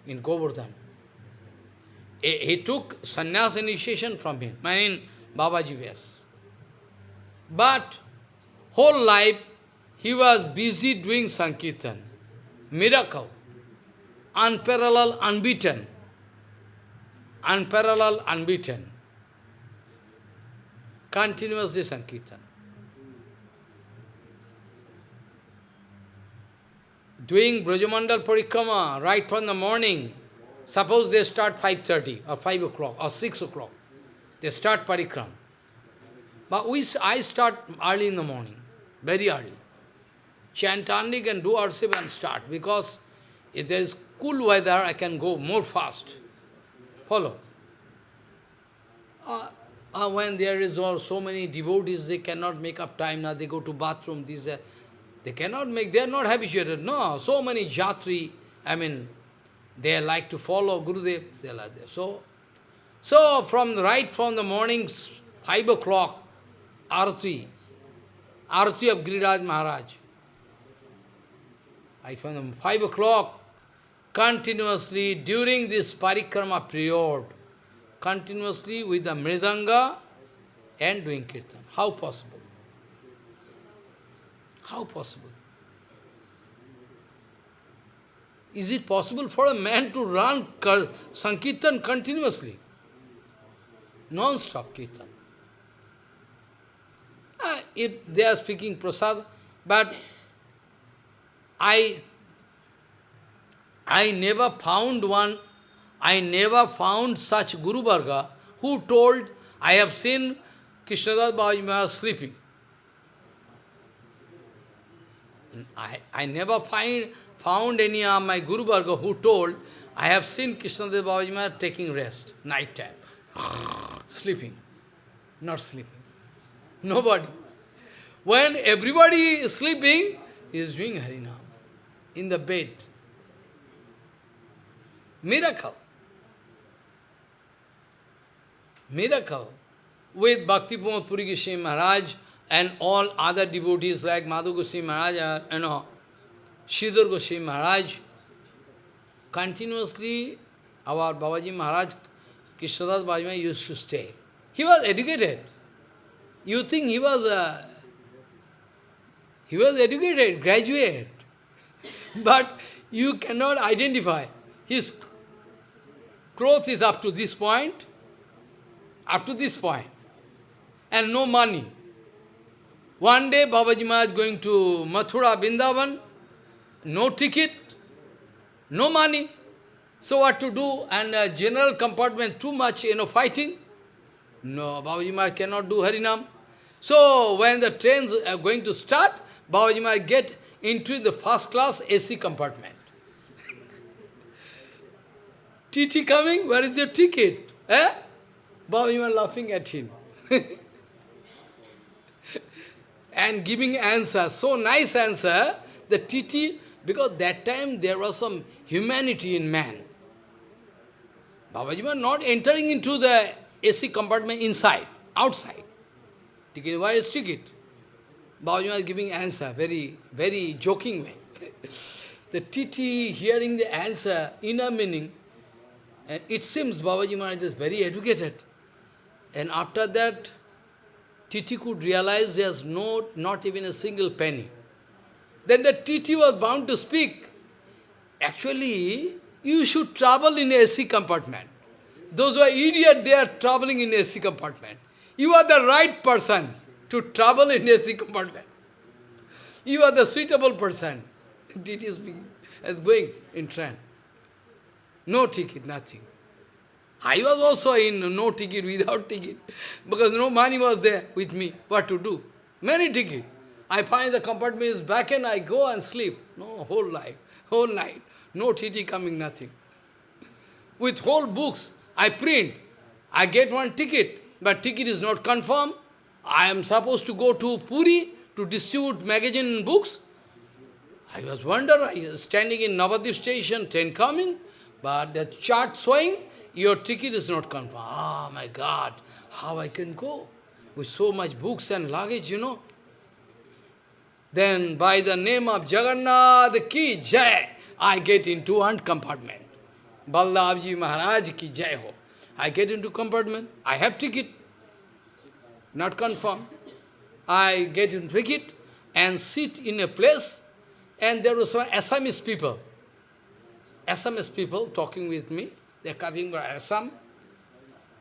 in Govardhan. He took sannyas initiation from him, I mean Babaji Vyas. But whole life he was busy doing Sankirtan, miracle, unparalleled, unbeaten, unparalleled, unbeaten, continuously Sankirtan. Doing Brajamandal Parikrama right from the morning. Suppose they start 5.30 or 5 o'clock or 6 o'clock. They start Parikrama. But we, I start early in the morning, very early. Chant only can do Arsiv and start because if there is cool weather, I can go more fast. Follow. Uh, uh, when there is all, so many devotees, they cannot make up time now, they go to bathroom, these, uh, they cannot make, they are not habituated. No, so many jatri, I mean, they like to follow Gurudev, they are like that. So, so from the, right from the morning, 5 o'clock, Arati, Arati of Giriraj Maharaj. I found 5 o'clock, continuously during this parikrama period, continuously with the mridanga and doing kirtan. How possible? How possible? Is it possible for a man to run Sankirtan continuously? Non-stop Kirtan. Uh, if they are speaking prasad, but I, I never found one, I never found such Guru Varga who told, I have seen Krishnadas Babaji Maharaj sleeping. I, I never find, found any of my Guru Varga who told, I have seen Krishnadas Babaji Maharaj taking rest, night time, sleeping, not sleeping. Nobody. When everybody is sleeping, he is doing Harinam in the bed. Miracle. Miracle. With Bhakti Pramod Puri Maharaj and all other devotees like Madhu Goswami Maharaj, you know, Sridhar Goswami Maharaj, continuously our Babaji Maharaj, Krishnadas Babaji used to stay. He was educated. You think he was a, he was educated, graduate, but you cannot identify. His cloth is up to this point, up to this point, and no money. One day Babaji Maharaj is going to Mathura, Vrindavan, no ticket, no money. So what to do? And uh, general compartment, too much, you know, fighting. No, Babaji Maharaj cannot do Harinam. So when the trains are going to start, Babaji might get into the first class AC compartment. TT coming, where is your ticket? Eh? Babaji might laughing at him. and giving answer, so nice answer, the TT, because that time there was some humanity in man. Babaji was not entering into the AC compartment inside, outside. Ticket, is ticket? Babaji was giving answer, very, very joking way. the TT hearing the answer, inner meaning, it seems Babaji Maharaj is very educated. And after that, TT could realize there's no, not even a single penny. Then the TT was bound to speak. Actually, you should travel in AC compartment. Those who are idiot, they are traveling in AC compartment. You are the right person to travel in AC compartment. You are the suitable person. It is going in train. No ticket, nothing. I was also in no ticket, without ticket, because no money was there with me. What to do? Many ticket. I find the compartment is back and I go and sleep. No, whole life, whole night. No TT coming, nothing. With whole books, I print. I get one ticket but ticket is not confirmed. I am supposed to go to Puri to distribute magazine and books. I was wonder, I was standing in Navadip station, train coming, but the chart showing, your ticket is not confirmed. Ah, oh, my God, how I can go? With so much books and luggage, you know. Then, by the name of Jagannath ki Jai, I get into one compartment. Baldavji Maharaj ki Jai ho. I get into compartment, I have ticket, not confirmed. I get in ticket and sit in a place, and there was some Assamese people. Assamese people talking with me, they are coming from Assam.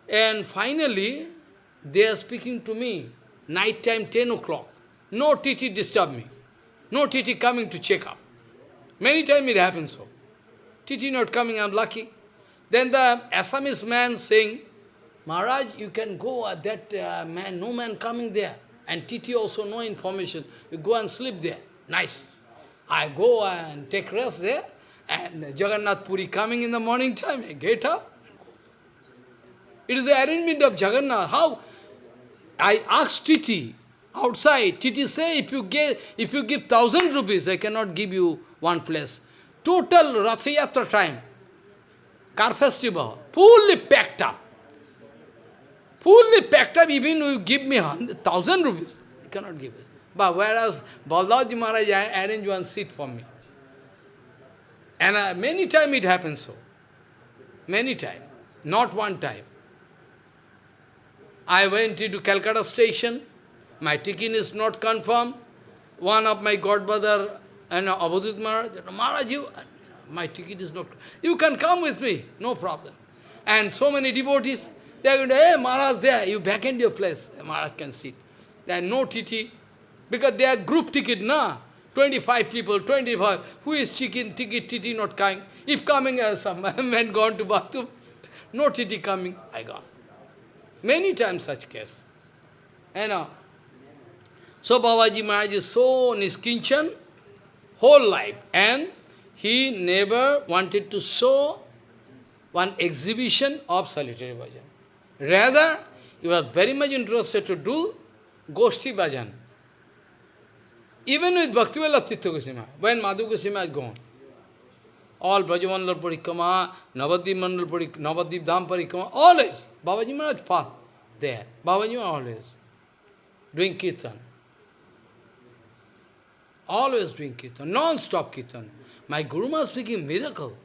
And finally, they are speaking to me, night time 10 o'clock. No TT disturb me. No TT coming to check up. Many times it happens so. TT not coming, I'm lucky. Then the Assamese man saying, Maharaj, you can go, uh, that uh, man, no man coming there. And TT also no information. You go and sleep there. Nice. I go and take rest there. And Jagannath Puri coming in the morning time, get up. It is the arrangement of Jagannath. How? I asked TT outside, TT say, if you, get, if you give thousand rupees, I cannot give you one place. Total Rathayatra time, car festival, fully packed up. Fully packed up, even you give me thousand rupees, I cannot give it. But whereas Baldaji Maharaj arranged one seat for me. And uh, many times it happens so. Many times. Not one time. I went into Calcutta station. My ticket is not confirmed. One of my godbrother and Abhudit Maharaj, Maharaj, you, my ticket is not, you can come with me, no problem. And so many devotees, they are going to, hey, Maharaj there, you back in your place, Maharaj can sit. There are no TT, because they are group ticket, na? 25 people, 25, who is chicken, ticket, TT not coming? If coming as some man gone to bathroom, no TT coming, I gone. Many times such case. You know. So Babaji Maharaj is so niskinchan, whole life, and he never wanted to show one exhibition of solitary bhajan. Rather, he was very much interested to do Goshti bhajan. Even with Bhakti Vilas Tirtha Goswami, when Madhu Goswami is gone, all Brajamandal Parikrama, Navadip Mandal Parikama, Navadip Dham Parikama, always, Babaji Maharaj path there. Babaji always doing kirtan. Always doing kirtan, non-stop kirtan. My Guru Maharaj speaking miracle.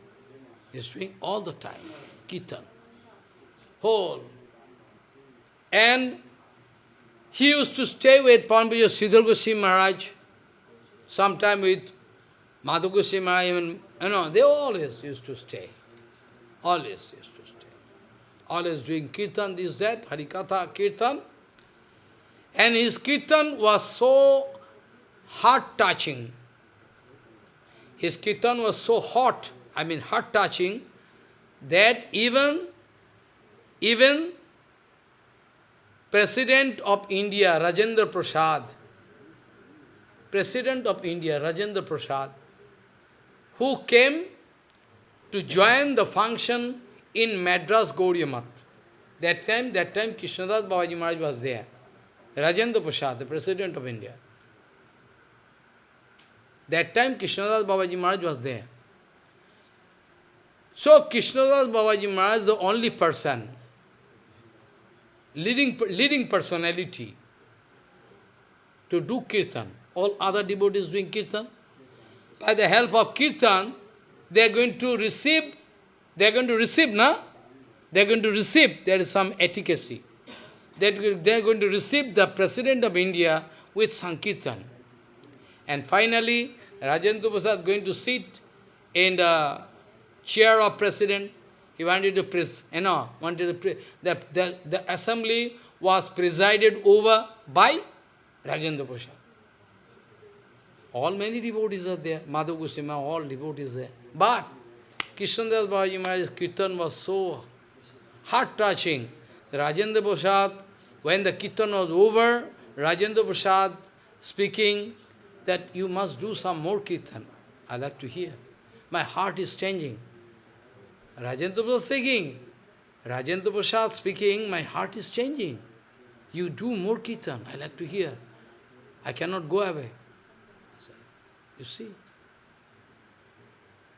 He's doing all the time, kirtan. Whole. And he used to stay with Panbaja Sridhar Goswami Maharaj, sometime with Madhu Goswami Maharaj, even, you know, they always used to stay. Always used to stay. Always doing kirtan, this, that, Harikatha, kirtan. And his kirtan was so heart-touching. His kirtan was so hot, I mean heart-touching, that even, even President of India, Rajendra Prasad, President of India, Rajendra Prasad, who came to join the function in Madras Gauriya That time, that time Krishnadas Babaji Maharaj was there. Rajendra Prasad, the President of India. That time Krishnadas Babaji Maharaj was there. So Krishnadas Babaji Maharaj the only person leading, leading personality to do kirtan. All other devotees doing kirtan. By the help of kirtan, they are going to receive, they are going to receive, na? They are going to receive, there is some etiquette. They are going to receive the President of India with Sankirtan. And finally, Rajendra Prasad is going to sit in the chair of President he wanted to pres, you know, wanted to the, the, the assembly was presided over by Rajendra Prasad. All many devotees are there, Madhu Goswami, all devotees there. But Krishnadas Babaji Maharaj's kirtan was so heart-touching. Rajendra Prasad, when the kirtan was over, Rajendra Prasad speaking that you must do some more kirtan. I like to hear. My heart is changing. Rajendra Prasad speaking. Rajendra Prasad speaking, my heart is changing. You do more kirtan, I like to hear. I cannot go away. You see,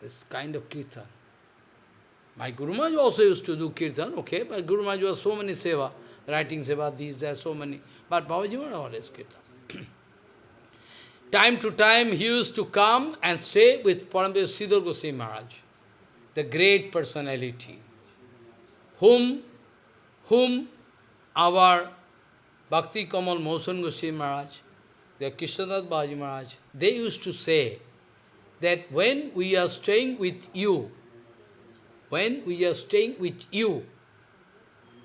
this kind of kirtan. My Guru Maharaj also used to do kirtan, okay, but Guru Maharaj was so many seva, writing seva, these, there, so many. But Babaji Maharaj always kirtan. time to time he used to come and stay with Paramvir Sridhar Goswami Maharaj the great personality, whom, whom our Bhakti Kamal Mosan Goswami Maharaj, the Krishnadas Baji Maharaj, they used to say that when we are staying with you, when we are staying with you,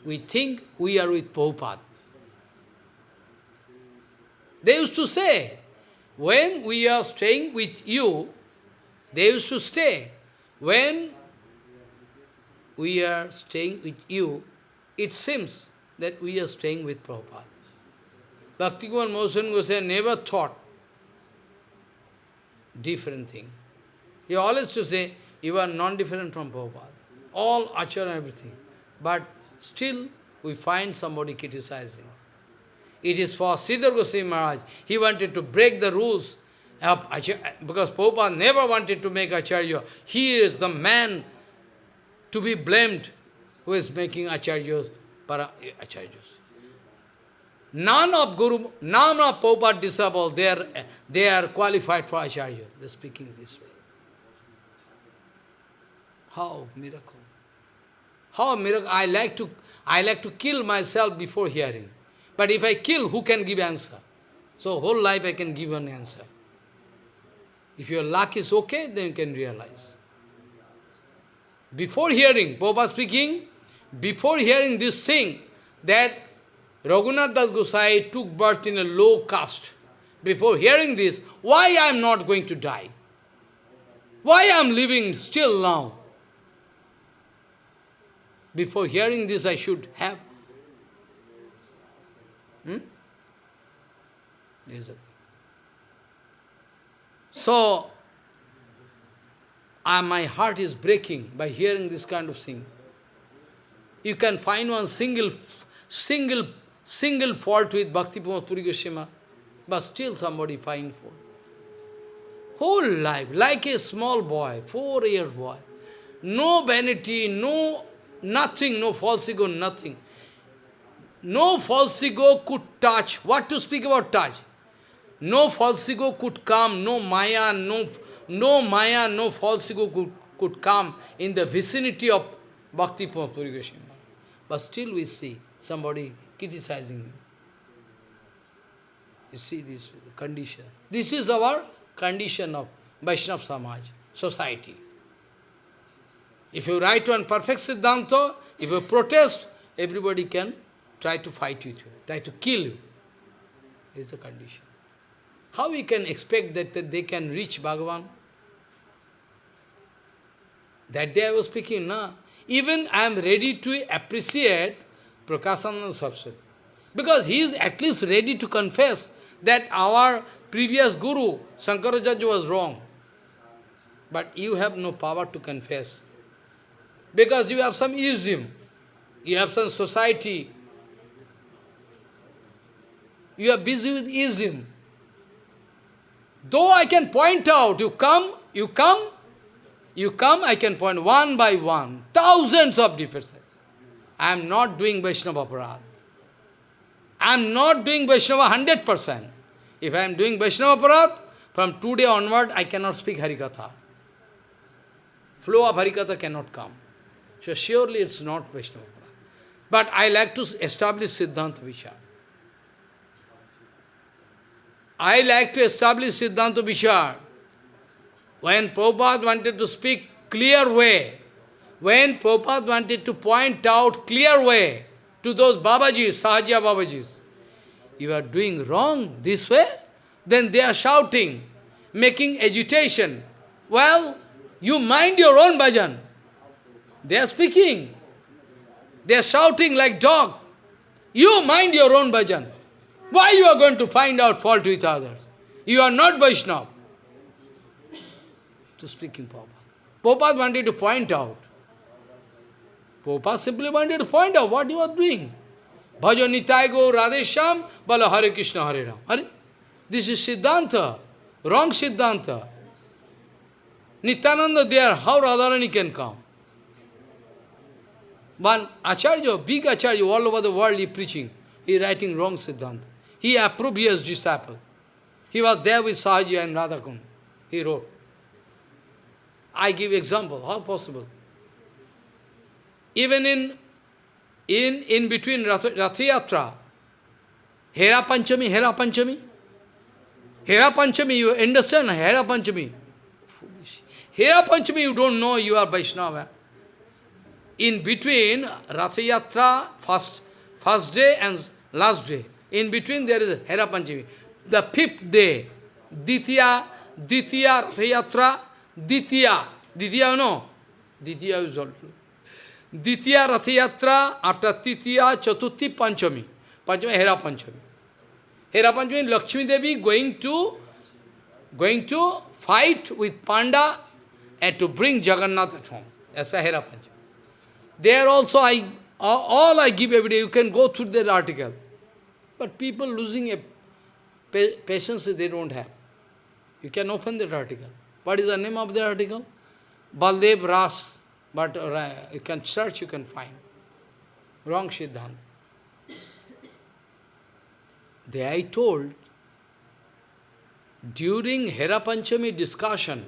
we think we are with Prabhupada. They used to say, when we are staying with you, they used to stay. When we are staying with you, it seems that we are staying with Prabhupada. Bhaktikumar Mohan Goswami never thought different thing. He always to say, you are non-different from Prabhupada. All achara and everything. But still, we find somebody criticizing. It is for Sridhar Goswami Maharaj. He wanted to break the rules of Acharya, because Prabhupada never wanted to make Acharya. He is the man to be blamed who is making Acharyas, para, Acharyas. None of Guru, none of Prabhupada disciples, they are, they are qualified for Acharya. They are speaking this way. How miracle? How miracle? I like to I like to kill myself before hearing. But if I kill, who can give answer? So whole life I can give an answer. If your luck is okay, then you can realize. Before hearing, Prabhupada speaking, before hearing this thing, that Raghunath Das Gosai took birth in a low caste. Before hearing this, why I am not going to die? Why I am living still now? Before hearing this, I should have. Hmm? So, uh, my heart is breaking by hearing this kind of thing. You can find one single, single, single fault with Bhakti Puri Goswami, but still somebody find fault. Whole life, like a small boy, four-year boy. No vanity, no Nothing, no false ego, nothing. No false ego could touch. What to speak about touch? No false ego could come, no maya, no, no maya, no false ego could, could come in the vicinity of Bhakti Puri Goswami. But still we see somebody criticizing him. You see this condition. This is our condition of Vaishnava Samaj, society. If you write one perfect Siddhanta, if you protest, everybody can try to fight with you, try to kill you. Is the condition. How we can expect that, that they can reach Bhagavan? That day I was speaking, na? Even I am ready to appreciate Prakashananda Saraswati. Because he is at least ready to confess that our previous Guru, Shankaracharya, was wrong. But you have no power to confess. Because you have some ism, you have some society, you are busy with ism. Though I can point out, you come, you come, you come, I can point one by one, thousands of differences. I am not doing Vaishnava Aparad. I am not doing Vaishnava 100%. If I am doing Vaishnava Aparad, from today onward, I cannot speak Harikatha. Flow of Harikatha cannot come. So surely it's not Vaishnava But I like to establish Siddhanta Vichar. I like to establish Siddhanta Vichar. When Prabhupada wanted to speak clear way, when Prabhupada wanted to point out clear way to those Babajis, Sahaja Babajis, you are doing wrong this way, then they are shouting, making agitation. Well, you mind your own bhajan. They are speaking. They are shouting like dog. You mind your own bhajan. Why you are going to find out fault with others? You are not Vaishnava. To speaking Prabhupada. Prabhupada wanted to point out. Prabhupada simply wanted to point out what you are doing. Bhajo Nitai Go Radhesham, Bala Hare Krishna Hare Ram. Hare? This is Siddhanta, wrong Siddhanta. Nityananda there, how Radharani can come? One Acharya, big Acharya, all over the world he preaching. He writing wrong Siddhanta. He approved his disciple. He was there with Sahaji and Radhakund. He wrote. I give example, how possible? Even in in, in between Rathayatra, Hera Panchami, Hera Panchami, Hera Panchami, you understand Hera Panchami? Hera Panchami, you don't know you are Vaishnava in between Rathayatra, first, first day and last day, in between there is Hera Panchami. The fifth day, Ditya, Ditya Rathayatra, Ditya, Ditya no, Ditya is also. Ditya Rathayatra, after Titya, Chatuthi Panchami. Panchami, Hera Panchami. Hera Panchami, Lakshmi Devi going to, going to fight with Panda and to bring Jagannath at home. That's a Hera Panchami. There also I, all I give every day, you can go through that article. But people losing a pa patience they don't have. You can open that article. What is the name of the article? Baldev Ras. But uh, you can search, you can find. Wrong Siddhanta. There I told, during Hera Panchami discussion,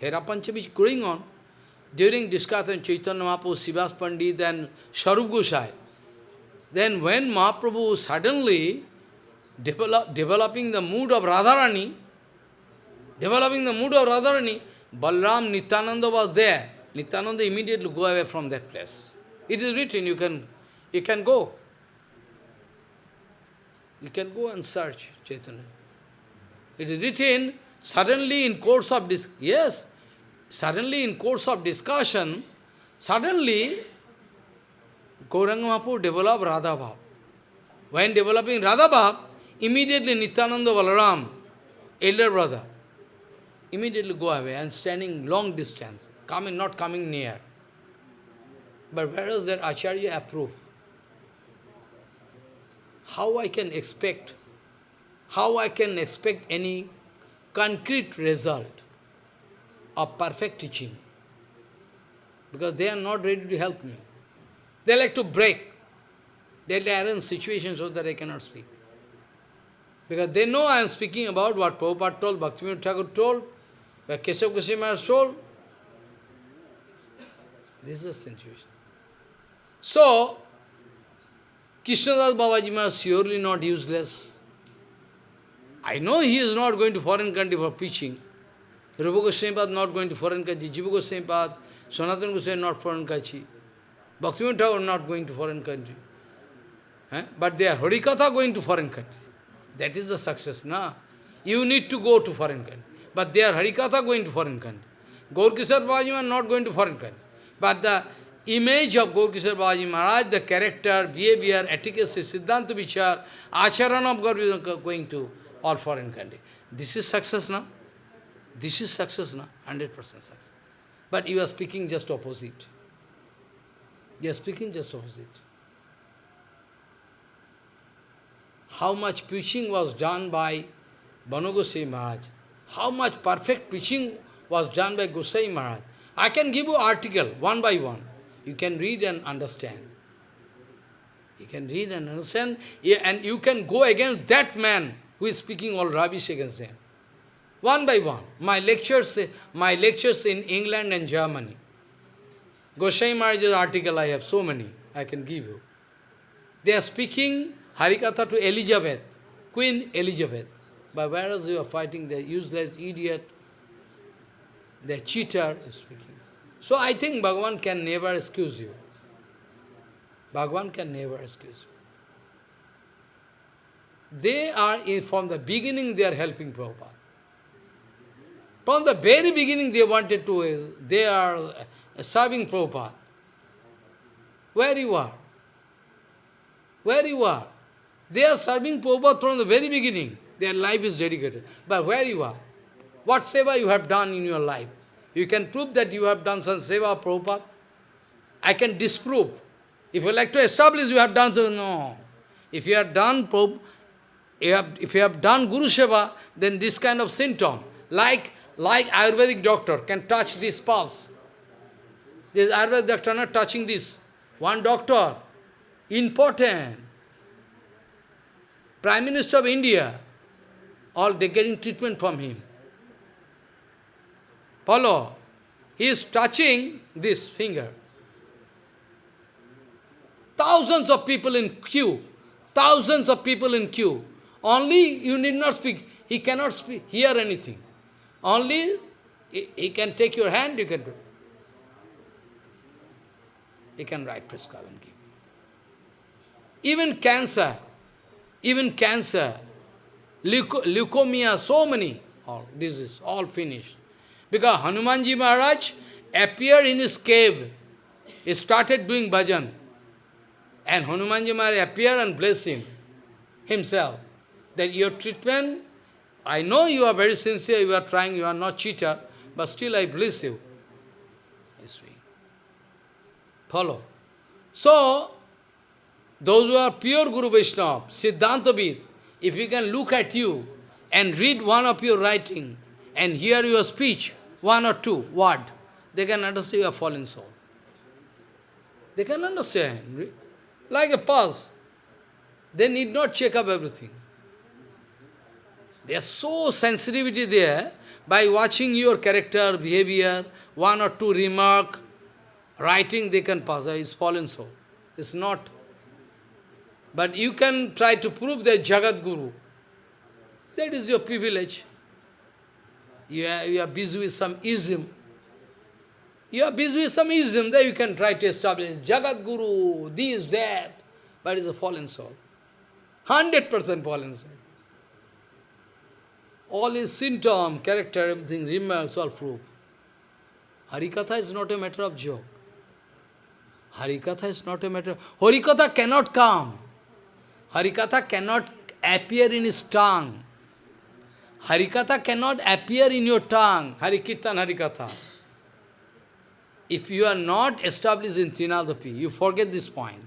Hera Panchami is going on, during discussion Chaitanya Mahaprabhu, Srivas Pandit and Swarup Gosai, then when Mahaprabhu suddenly develop, developing the mood of Radharani, developing the mood of Radharani, Balram Nityananda was there. Nityananda immediately go away from that place. It is written, you can, you can go. You can go and search Chaitanya. It is written, suddenly in course of this, yes, suddenly in course of discussion, suddenly Gauranga Mahaprabhu developed Radha Bhav. When developing Radha Bhav, immediately Nityananda Balaram, elder brother, immediately go away and standing long distance, coming, not coming near. But where is that Acharya approve? How I can expect, how I can expect any concrete result of perfect teaching? Because they are not ready to help me. They like to break. They arrange situations so that I cannot speak. Because they know I am speaking about what Prabhupada told, Bhaktivinoda Thakur told, what Keshav Goswami told. This is the situation. So, Krishnadas Babaji is surely not useless. I know he is not going to foreign country for preaching. Rupa Goswami not going to foreign country, Jiva Goswami Sanatana Goswami not foreign country. Bhaktivinoda Thakur not going to foreign country. Eh? But they are Harikatha going to foreign country. That is the success, na? You need to go to foreign country. But they are Harikatha going to foreign country. Gaur Kishore Babaji are not going to foreign country. But the image of Gaur Kishore Babaji Maharaj, the character, behavior, etiquette, Siddhanta Vichar, Acharan of Gaur Kishore going to all foreign country. This is success now. This is success now, 100% success. But you are speaking just opposite. You are speaking just opposite. How much preaching was done by Bon Gosai Maharaj. How much perfect preaching was done by Gosai Maharaj. I can give you article, one by one. You can read and understand. You can read and understand, and you can go against that man who is speaking all rubbish against them. One by one. My lectures, my lectures in England and Germany. Gosai Maharaj's article I have so many, I can give you. They are speaking Harikatha to Elizabeth, Queen Elizabeth. But whereas you are fighting the useless idiot, the cheater is speaking. So I think Bhagavan can never excuse you. Bhagavan can never excuse you. They are, in, from the beginning, they are helping Prabhupada. From the very beginning, they wanted to, uh, they are uh, serving Prabhupada. Where you are? Where you are? They are serving Prabhupada from the very beginning. Their life is dedicated. But where you are? What seva you have done in your life? You can prove that you have done some seva Prabhupada. I can disprove. If you like to establish you have done so, no. If you have done you have, if you have done Guru Seva, then this kind of symptom, like, like Ayurvedic doctor can touch this pulse. This Ayurvedic doctor not touching this. One doctor, important. Prime Minister of India, all they getting treatment from him. Follow. He is touching this finger. Thousands of people in queue. Thousands of people in queue. Only you need not speak. He cannot speak, hear anything. Only he, can take your hand, you can do. He can write prescribe and give. Even cancer, even cancer, leuco leukemia, so many, all this is all finished. Because Hanumanji Maharaj appeared in his cave. He started doing bhajan. And Hanumanji Maharaj appeared and blessed him, himself, that your treatment, I know you are very sincere, you are trying, you are not cheater, but still I bless you. Follow. So, those who are pure Guru Vaishnava, Siddhantavid, if you can look at you and read one of your writing and hear your speech, one or two word, they can understand you are fallen soul. They can understand. Like a pulse. They need not check up everything. They are so sensitivity there, by watching your character, behavior, one or two remark, writing they can pass, is fallen soul. It's not. But you can try to prove that Jagat Guru. That is your privilege. You are, you are busy with some ism. You are busy with some ism, there you can try to establish Jagat Guru, this, that, but it's a fallen soul. 100% fallen soul. All his symptom, character, everything, remarks, all proof. Harikatha is not a matter of joke. Harikatha is not a matter... of... Harikatha cannot come. Harikatha cannot appear in his tongue. Harikatha cannot appear in your tongue. Harikirtan, Harikatha. If you are not established in Trinadapi, you forget this point.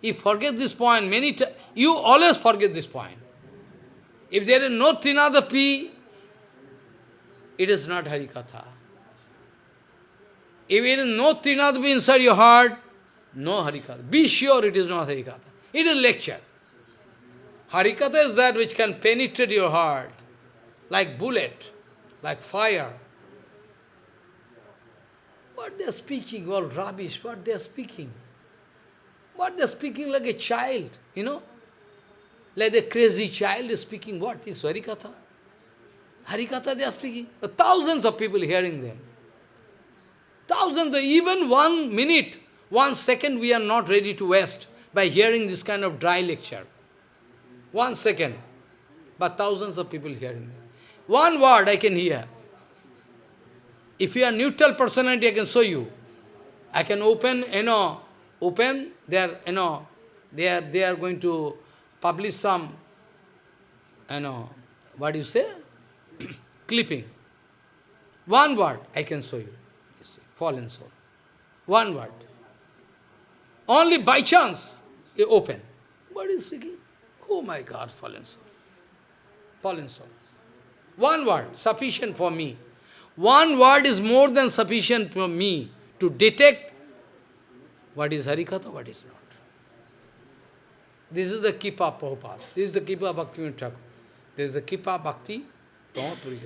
You forget this point many times. You always forget this point. If there is no Trinadapi, it is not Harikatha. If there is no Trinadapi inside your heart, no Harikatha. Be sure it is not Harikatha. It is lecture. Harikatha is that which can penetrate your heart, like bullet, like fire. What they are speaking, all rubbish, what they are speaking. What they are speaking like a child, you know. Like a crazy child is speaking what? Is Harikatha. Harikatha they are speaking. Thousands of people hearing them. Thousands, even one minute, one second we are not ready to waste by hearing this kind of dry lecture. One second. But thousands of people hearing them. One word I can hear. If you are neutral personality, I can show you. I can open, you know, open, they are, you know, they are, they are going to publish some, you know, what do you say? Clipping. One word I can show you. You see, fallen soul. One word. Only by chance you open. What is speaking? Oh my God, fallen soul. Fallen soul. One word, sufficient for me. One word is more than sufficient for me to detect what is Harikatha, what is not. This is the Kripa Prabhupada. This is the Kripa Bhakti Thakur. This is the Kripa Bhakti Puri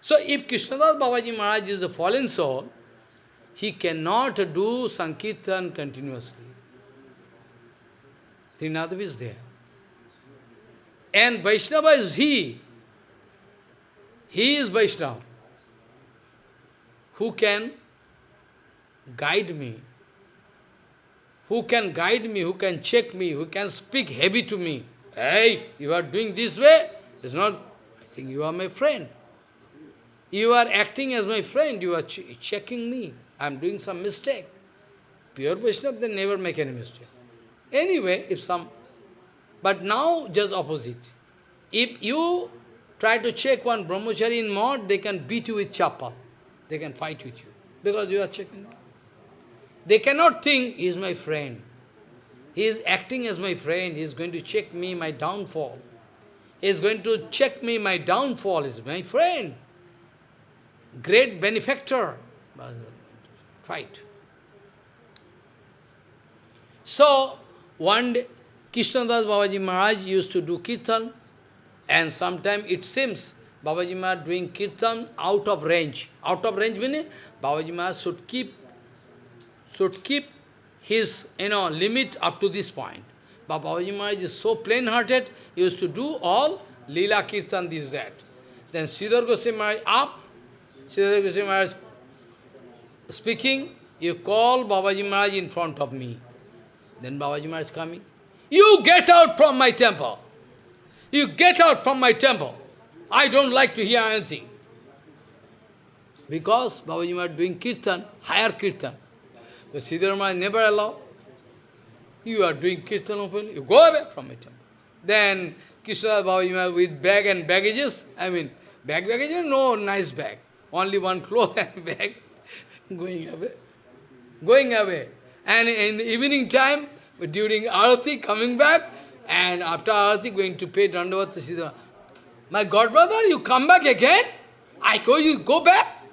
So if Krishnadas Babaji Maharaj is a fallen soul, he cannot do Sankirtan continuously. Trinadapi is there. And Vaishnava is he. He is Vaishnava. Who can guide me who can guide me, who can check me, who can speak heavy to me. Hey, you are doing this way, it's not, I think you are my friend. You are acting as my friend, you are ch checking me. I am doing some mistake. Pure Vaishnava, they never make any mistake. Anyway, if some, but now just opposite. If you try to check one brahmachari in mod, they can beat you with chapal. They can fight with you, because you are checking. They cannot think, he is my friend. He is acting as my friend, he is going to check me, my downfall. He is going to check me, my downfall is my friend. Great benefactor. Fight. So, one day, Krishnadas Babaji Maharaj used to do kirtan, and sometimes it seems Babaji Maharaj doing kirtan out of range. Out of range meaning Babaji Maharaj should keep should keep his you know, limit up to this point. But Babaji Maharaj is so plain-hearted, he used to do all Leela Kirtan, this, that. Then Sridhar Goswami Maharaj up, Sridhar Goswami Maharaj speaking, you call Babaji Maharaj in front of me. Then Babaji Maharaj is coming. You get out from my temple. You get out from my temple. I don't like to hear anything. Because Babaji Maharaj doing kirtan, higher kirtan. But Siddharma never allow. You are doing kirtan openly, you go away from it. Then Krishna Babaji with bag and baggages, I mean, bag baggages, no nice bag. Only one cloth and bag going away. Going away. And in the evening time, during Arati coming back, and after Arati going to pay Dandavat to Siddha. My godbrother, you come back again? I go, you go back?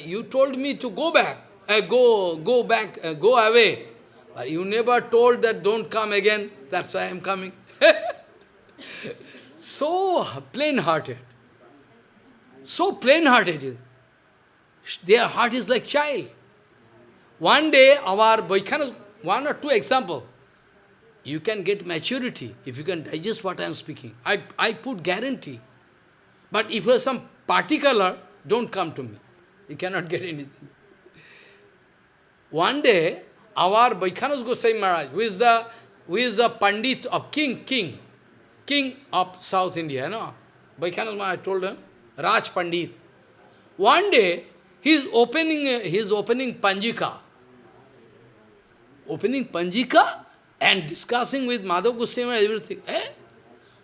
You told me to go back, uh, go, go back, uh, go away. But you never told that don't come again, that's why I am coming. so plain-hearted. So plain-hearted. Their heart is like child. One day, our Vaikhanas, one or two example, you can get maturity if you can digest what I am speaking. I, I put guarantee. But if you have some particular, don't come to me. You cannot get anything. One day, our Vaikhanas Goswami Maharaj, who is the who is the Pandit of King, King, King of South India, no? Vaikhanas Maharaj told him, Raj Pandit. One day, he is opening, he is opening Panjika. Opening Panjika and discussing with Madhav Goswami everything. Eh?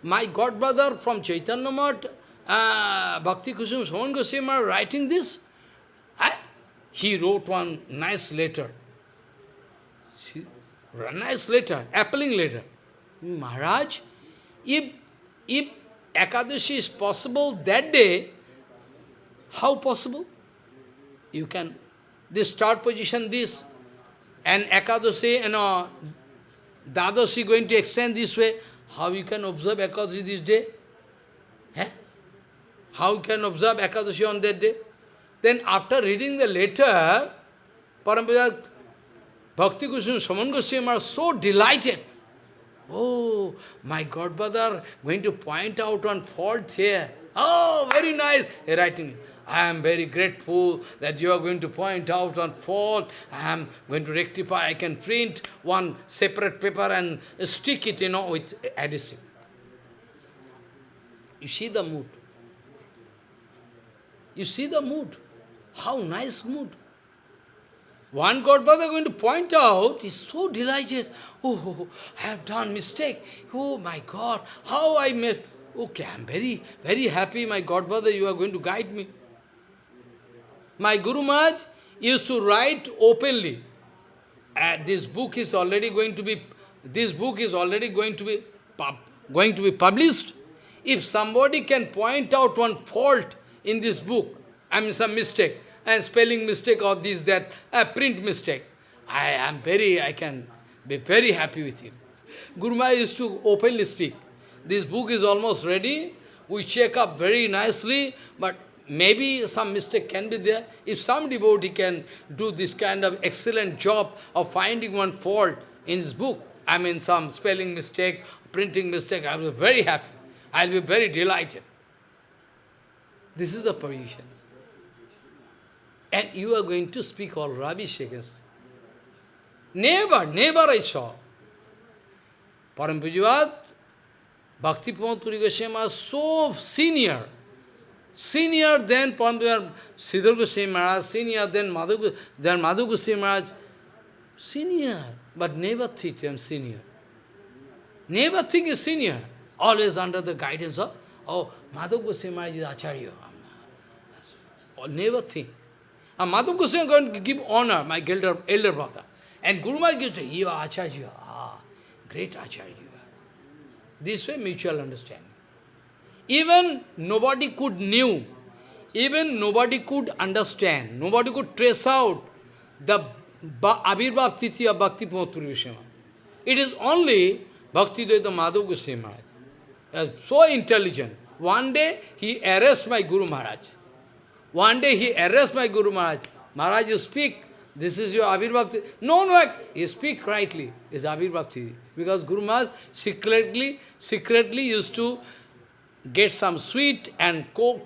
My godbrother from Chaitanya Math, uh, Bhakti Kusum Sraman Goswami writing this. Eh? He wrote one nice letter. See, nice letter, appealing letter. Maharaj, if, if Ekadashi is possible that day, how possible? You can, this start position, this, and Ekadashi, you know, Dvadashi going to extend this way. How you can observe Ekadashi this day? Eh? How you can observe Ekadashi on that day? Then after reading the letter, Parampara Bhakti Goswami Sraman Goswami are so delighted. Oh, my godbrother going to point out one fault here. Oh, very nice. He writing. I am very grateful that you are going to point out one fault. I am going to rectify. I can print one separate paper and stick it, you know, with adhesive. You see the mood. You see the mood. How nice mood. One Godfather going to point out, is so delighted. Oh, I have done mistake. Oh my God, how I made. Okay, I am very, very happy, my Godfather, you are going to guide me. My Guru Maharaj used to write openly. Uh, this book is already going to be, this book is already going to be, going to be published. If somebody can point out one fault in this book, I mean some mistake, and spelling mistake or this, that, a print mistake, I am very, I can be very happy with him. Guru Maharaj used to openly speak. This book is almost ready. We check up very nicely, but maybe some mistake can be there. If some devotee can do this kind of excellent job of finding one fault in his book, I mean some spelling mistake, printing mistake, I will be very happy. I will be very delighted. This is the position. And you are going to speak all rubbish against. Never, never I saw. Param Bhakti Pramod Puri Goswami so senior, senior than Param Siddhar Goswami Maharaj, senior than Madhu, than Madhu Goswami Maharaj, senior, but never think him senior. Never think is senior, always under the guidance of, oh, Madhu Goswami Maharaj is Acharya. Never think. And Madhu Goswami is going to give honor, my elder, elder brother. And Guru Maharaj gives you are Acharya. Ah, great Acharya. This way mutual understanding. Even nobody could knew, even nobody could understand, nobody could trace out the Abhirbhav Titi of Bhakti It is only Bhakti Dayita Madhav Goswami Maharaj. So intelligent. One day he arrested my Guru Maharaj. One day he arrests my Guru Maharaj. Maharaj, you speak, this is your Abhirbhakti. No, no, you speak rightly, it's Abhirbhakti. Because Guru Maharaj secretly, secretly used to get some sweet and cook,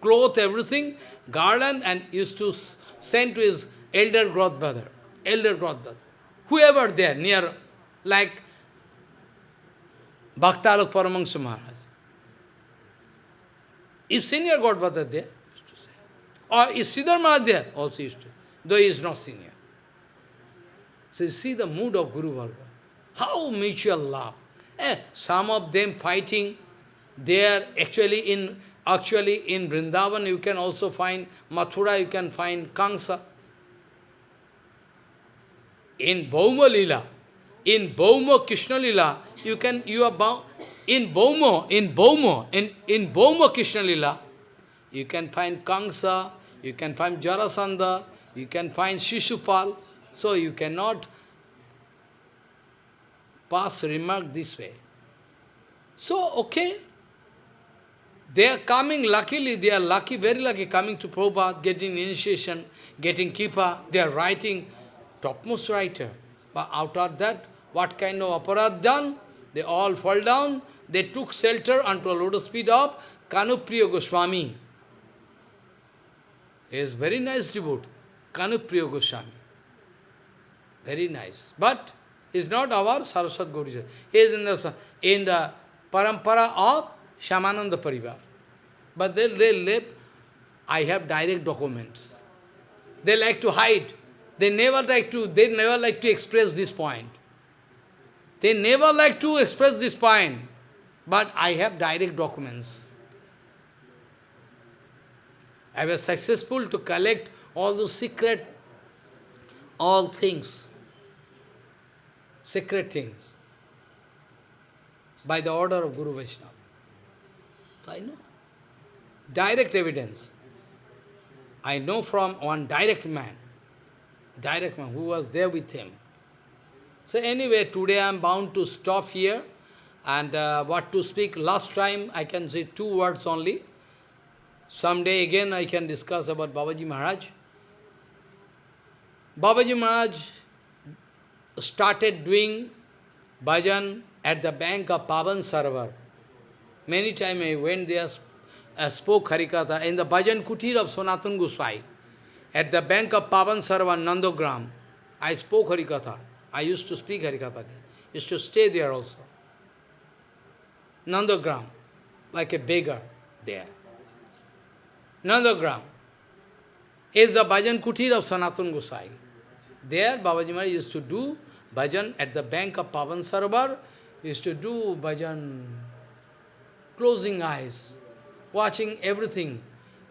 cloth, everything, garland, and used to send to his elder godbrother, elder godbrother, whoever there near, like Bhaktalok Paramahansa Maharaj. If senior godbrother there, used to say. or is Sridhar Maharaj there? Also used to, though he is not senior. So you see the mood of Guru Varga. How mutual love. Eh, some of them fighting, they are actually in actually in Vrindavan you can also find Mathura, you can find Kansa. In Bhauma Lila, in Baumo Krishna Lila, you can, you are bound, in Baumo, in Baumo, in, in Baumo Krishna Lila, you can find Kamsa, you can find Jarasandha, you can find Shishupal, so you cannot pass remark this way. So, okay, they are coming, luckily, they are lucky, very lucky, coming to Prabhupada, getting initiation, getting Kripa, they are writing, topmost writer. But out of that, what kind of aparadh done? They all fall down, they took shelter unto a lotus feet of Kanupriya Goswami. He is very nice devotee, Kanupriya Goswami. Very nice. But is not our Saraswat Gaudiya. He is in the, in the parampara of Shyamananda Parivar. But they, they live, I have direct documents. They like to hide. They never like to, they never like to express this point. They never like to express this point. But I have direct documents. I was successful to collect all those secret, all things, secret things, by the order of Guru Vaishnava. I know. Direct evidence. I know from one direct man, direct man who was there with him. So anyway, today I am bound to stop here. And uh, what to speak, last time I can say two words only. Someday again I can discuss about Babaji Maharaj. Babaji Maharaj started doing bhajan at the bank of Pavan Sarovar. Many times I went there, uh, spoke Harikatha in the bhajan kutir of Sanatana Goswami. At the bank of Pavan Sarovar, Nandogram, I spoke Harikatha. I used to speak Harikatha. Used to stay there also. Nandogram, like a beggar there. Nandogram is the bhajan kutir of Sanatana Gosai. There, Babaji Maharaj used to do bhajan at the bank of Pavan Sarovar, used to do bhajan, closing eyes, watching everything.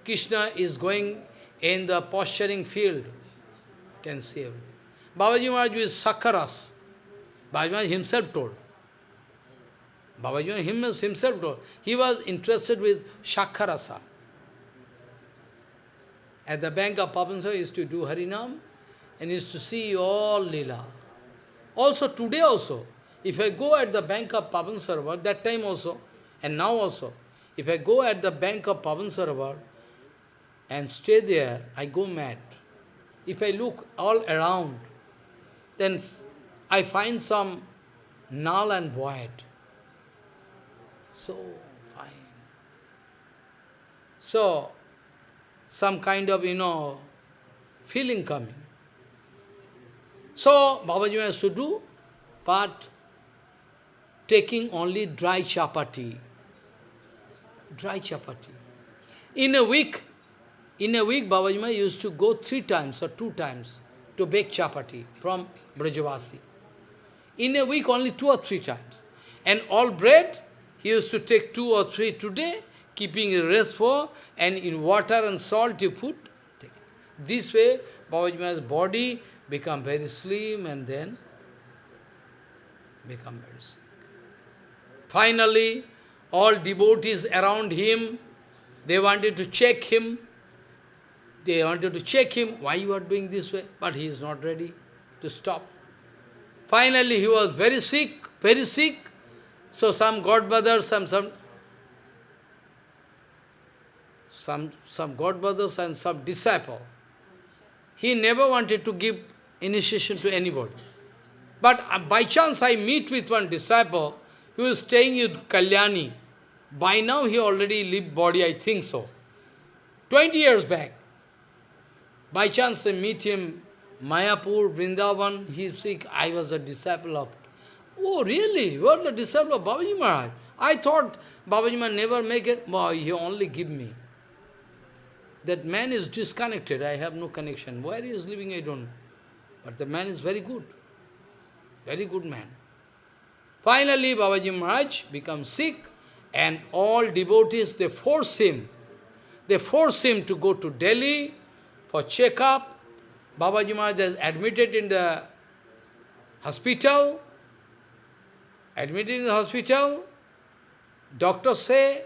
Krishna is going in the posturing field, can see everything. Babaji Maharaj is Sakharas. Babaji Maharaj himself told. Babaji Maharaj himself told. He was interested with Shakharasa. At the bank of Papansa, he used to do Harinam and used to see all Leela. Also, today also, if I go at the bank of Pavan that time also, and now also, if I go at the bank of Pavan Sarovar and stay there, I go mad. If I look all around, then I find some null and void. So fine. So, some kind of, you know, feeling coming. So, Babaji has to do, but taking only dry chapati. Dry chapati. In a week, in a week, Babaji used to go three times or two times to bake chapati from Brajavasi. In a week, only two or three times. And all bread, he used to take two or three today, keeping a rest for, and in water and salt you put. Take. This way, Babaji body become very slim and then become very sick. Finally, all devotees around him, they wanted to check him. They wanted to check him, why you are doing this way? But he is not ready to stop. Finally, he was very sick, very sick. So some godbrother, some, some, some, some godbrothers and some disciple, he never wanted to give initiation to anybody. But uh, by chance I meet with one disciple who is staying in Kalyani. By now he already lived body, I think so. 20 years back. By chance I meet him, Mayapur, Vrindavan, he sick. I was a disciple of... Oh, really? You are the disciple of Babaji Maharaj? I thought Babaji Maharaj never make it. Boy, he only give me. That man is disconnected. I have no connection. Where he is living, I don't know. But the man is very good. Very good man. Finally, Babaji Maharaj becomes sick and all devotees, they force him. They force him to go to Delhi for checkup. Babaji Maharaj is admitted in the hospital admitted in the hospital, doctors say,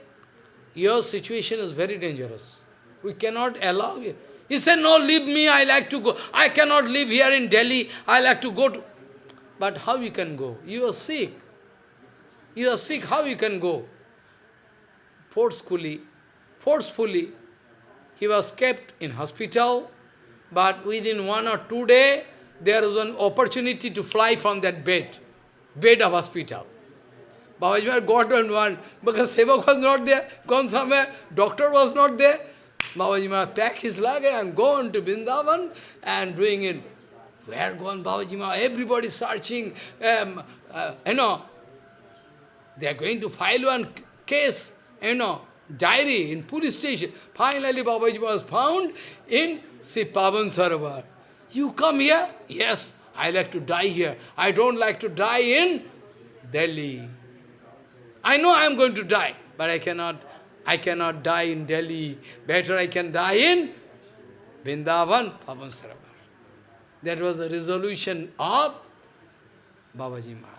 your situation is very dangerous. We cannot allow you. He said, no, leave me, I like to go. I cannot live here in Delhi, I like to go to... But how you can go? You are sick. You are sick, how you can go? Forcefully, forcefully, he was kept in hospital, but within one or two days, there was an opportunity to fly from that bed, bed of hospital. Babaji got on one, because Sevak was not there, gone somewhere, doctor was not there. Babaji packed his luggage and gone to Vrindavan and doing it. Where gone Babaji? Everybody searching, um, uh, you know, they are going to file one case, you know, diary in police station. Finally, Babaji was found in Sipavan Sarovar. You come here? Yes, I like to die here. I don't like to die in Delhi. I know I am going to die, but I cannot, I cannot die in Delhi. Better I can die in Vrindavan, Pavan Sarovar. That was the resolution of Babaji Maharaj.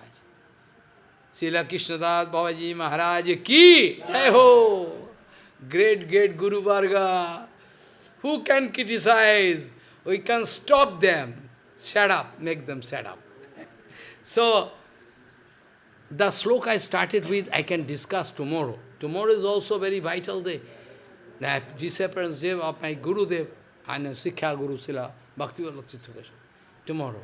Srila Krishnadas Babaji Maharaj ki jai ho! Great, great Guru Varga. Who can criticize? We can stop them. Shut up, make them shut up. so, the sloka I started with, I can discuss tomorrow. Tomorrow is also very vital day. The disappearance day of my Guru and Siksha Guru Srila, Bhakti Tomorrow.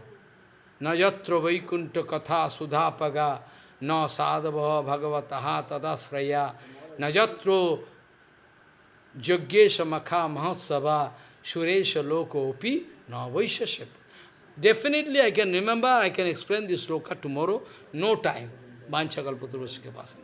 Najatra Vaikunta Katha Sudhapaga न साधव भगवत तदाश्रया नजत्रो यज्ञेश मखा महोत्सवा सुरेश लोकोपि न वैश्य Definitely I can remember, I can explain this sloka tomorrow, no time. Vanchakalpaturvasya ke pasan.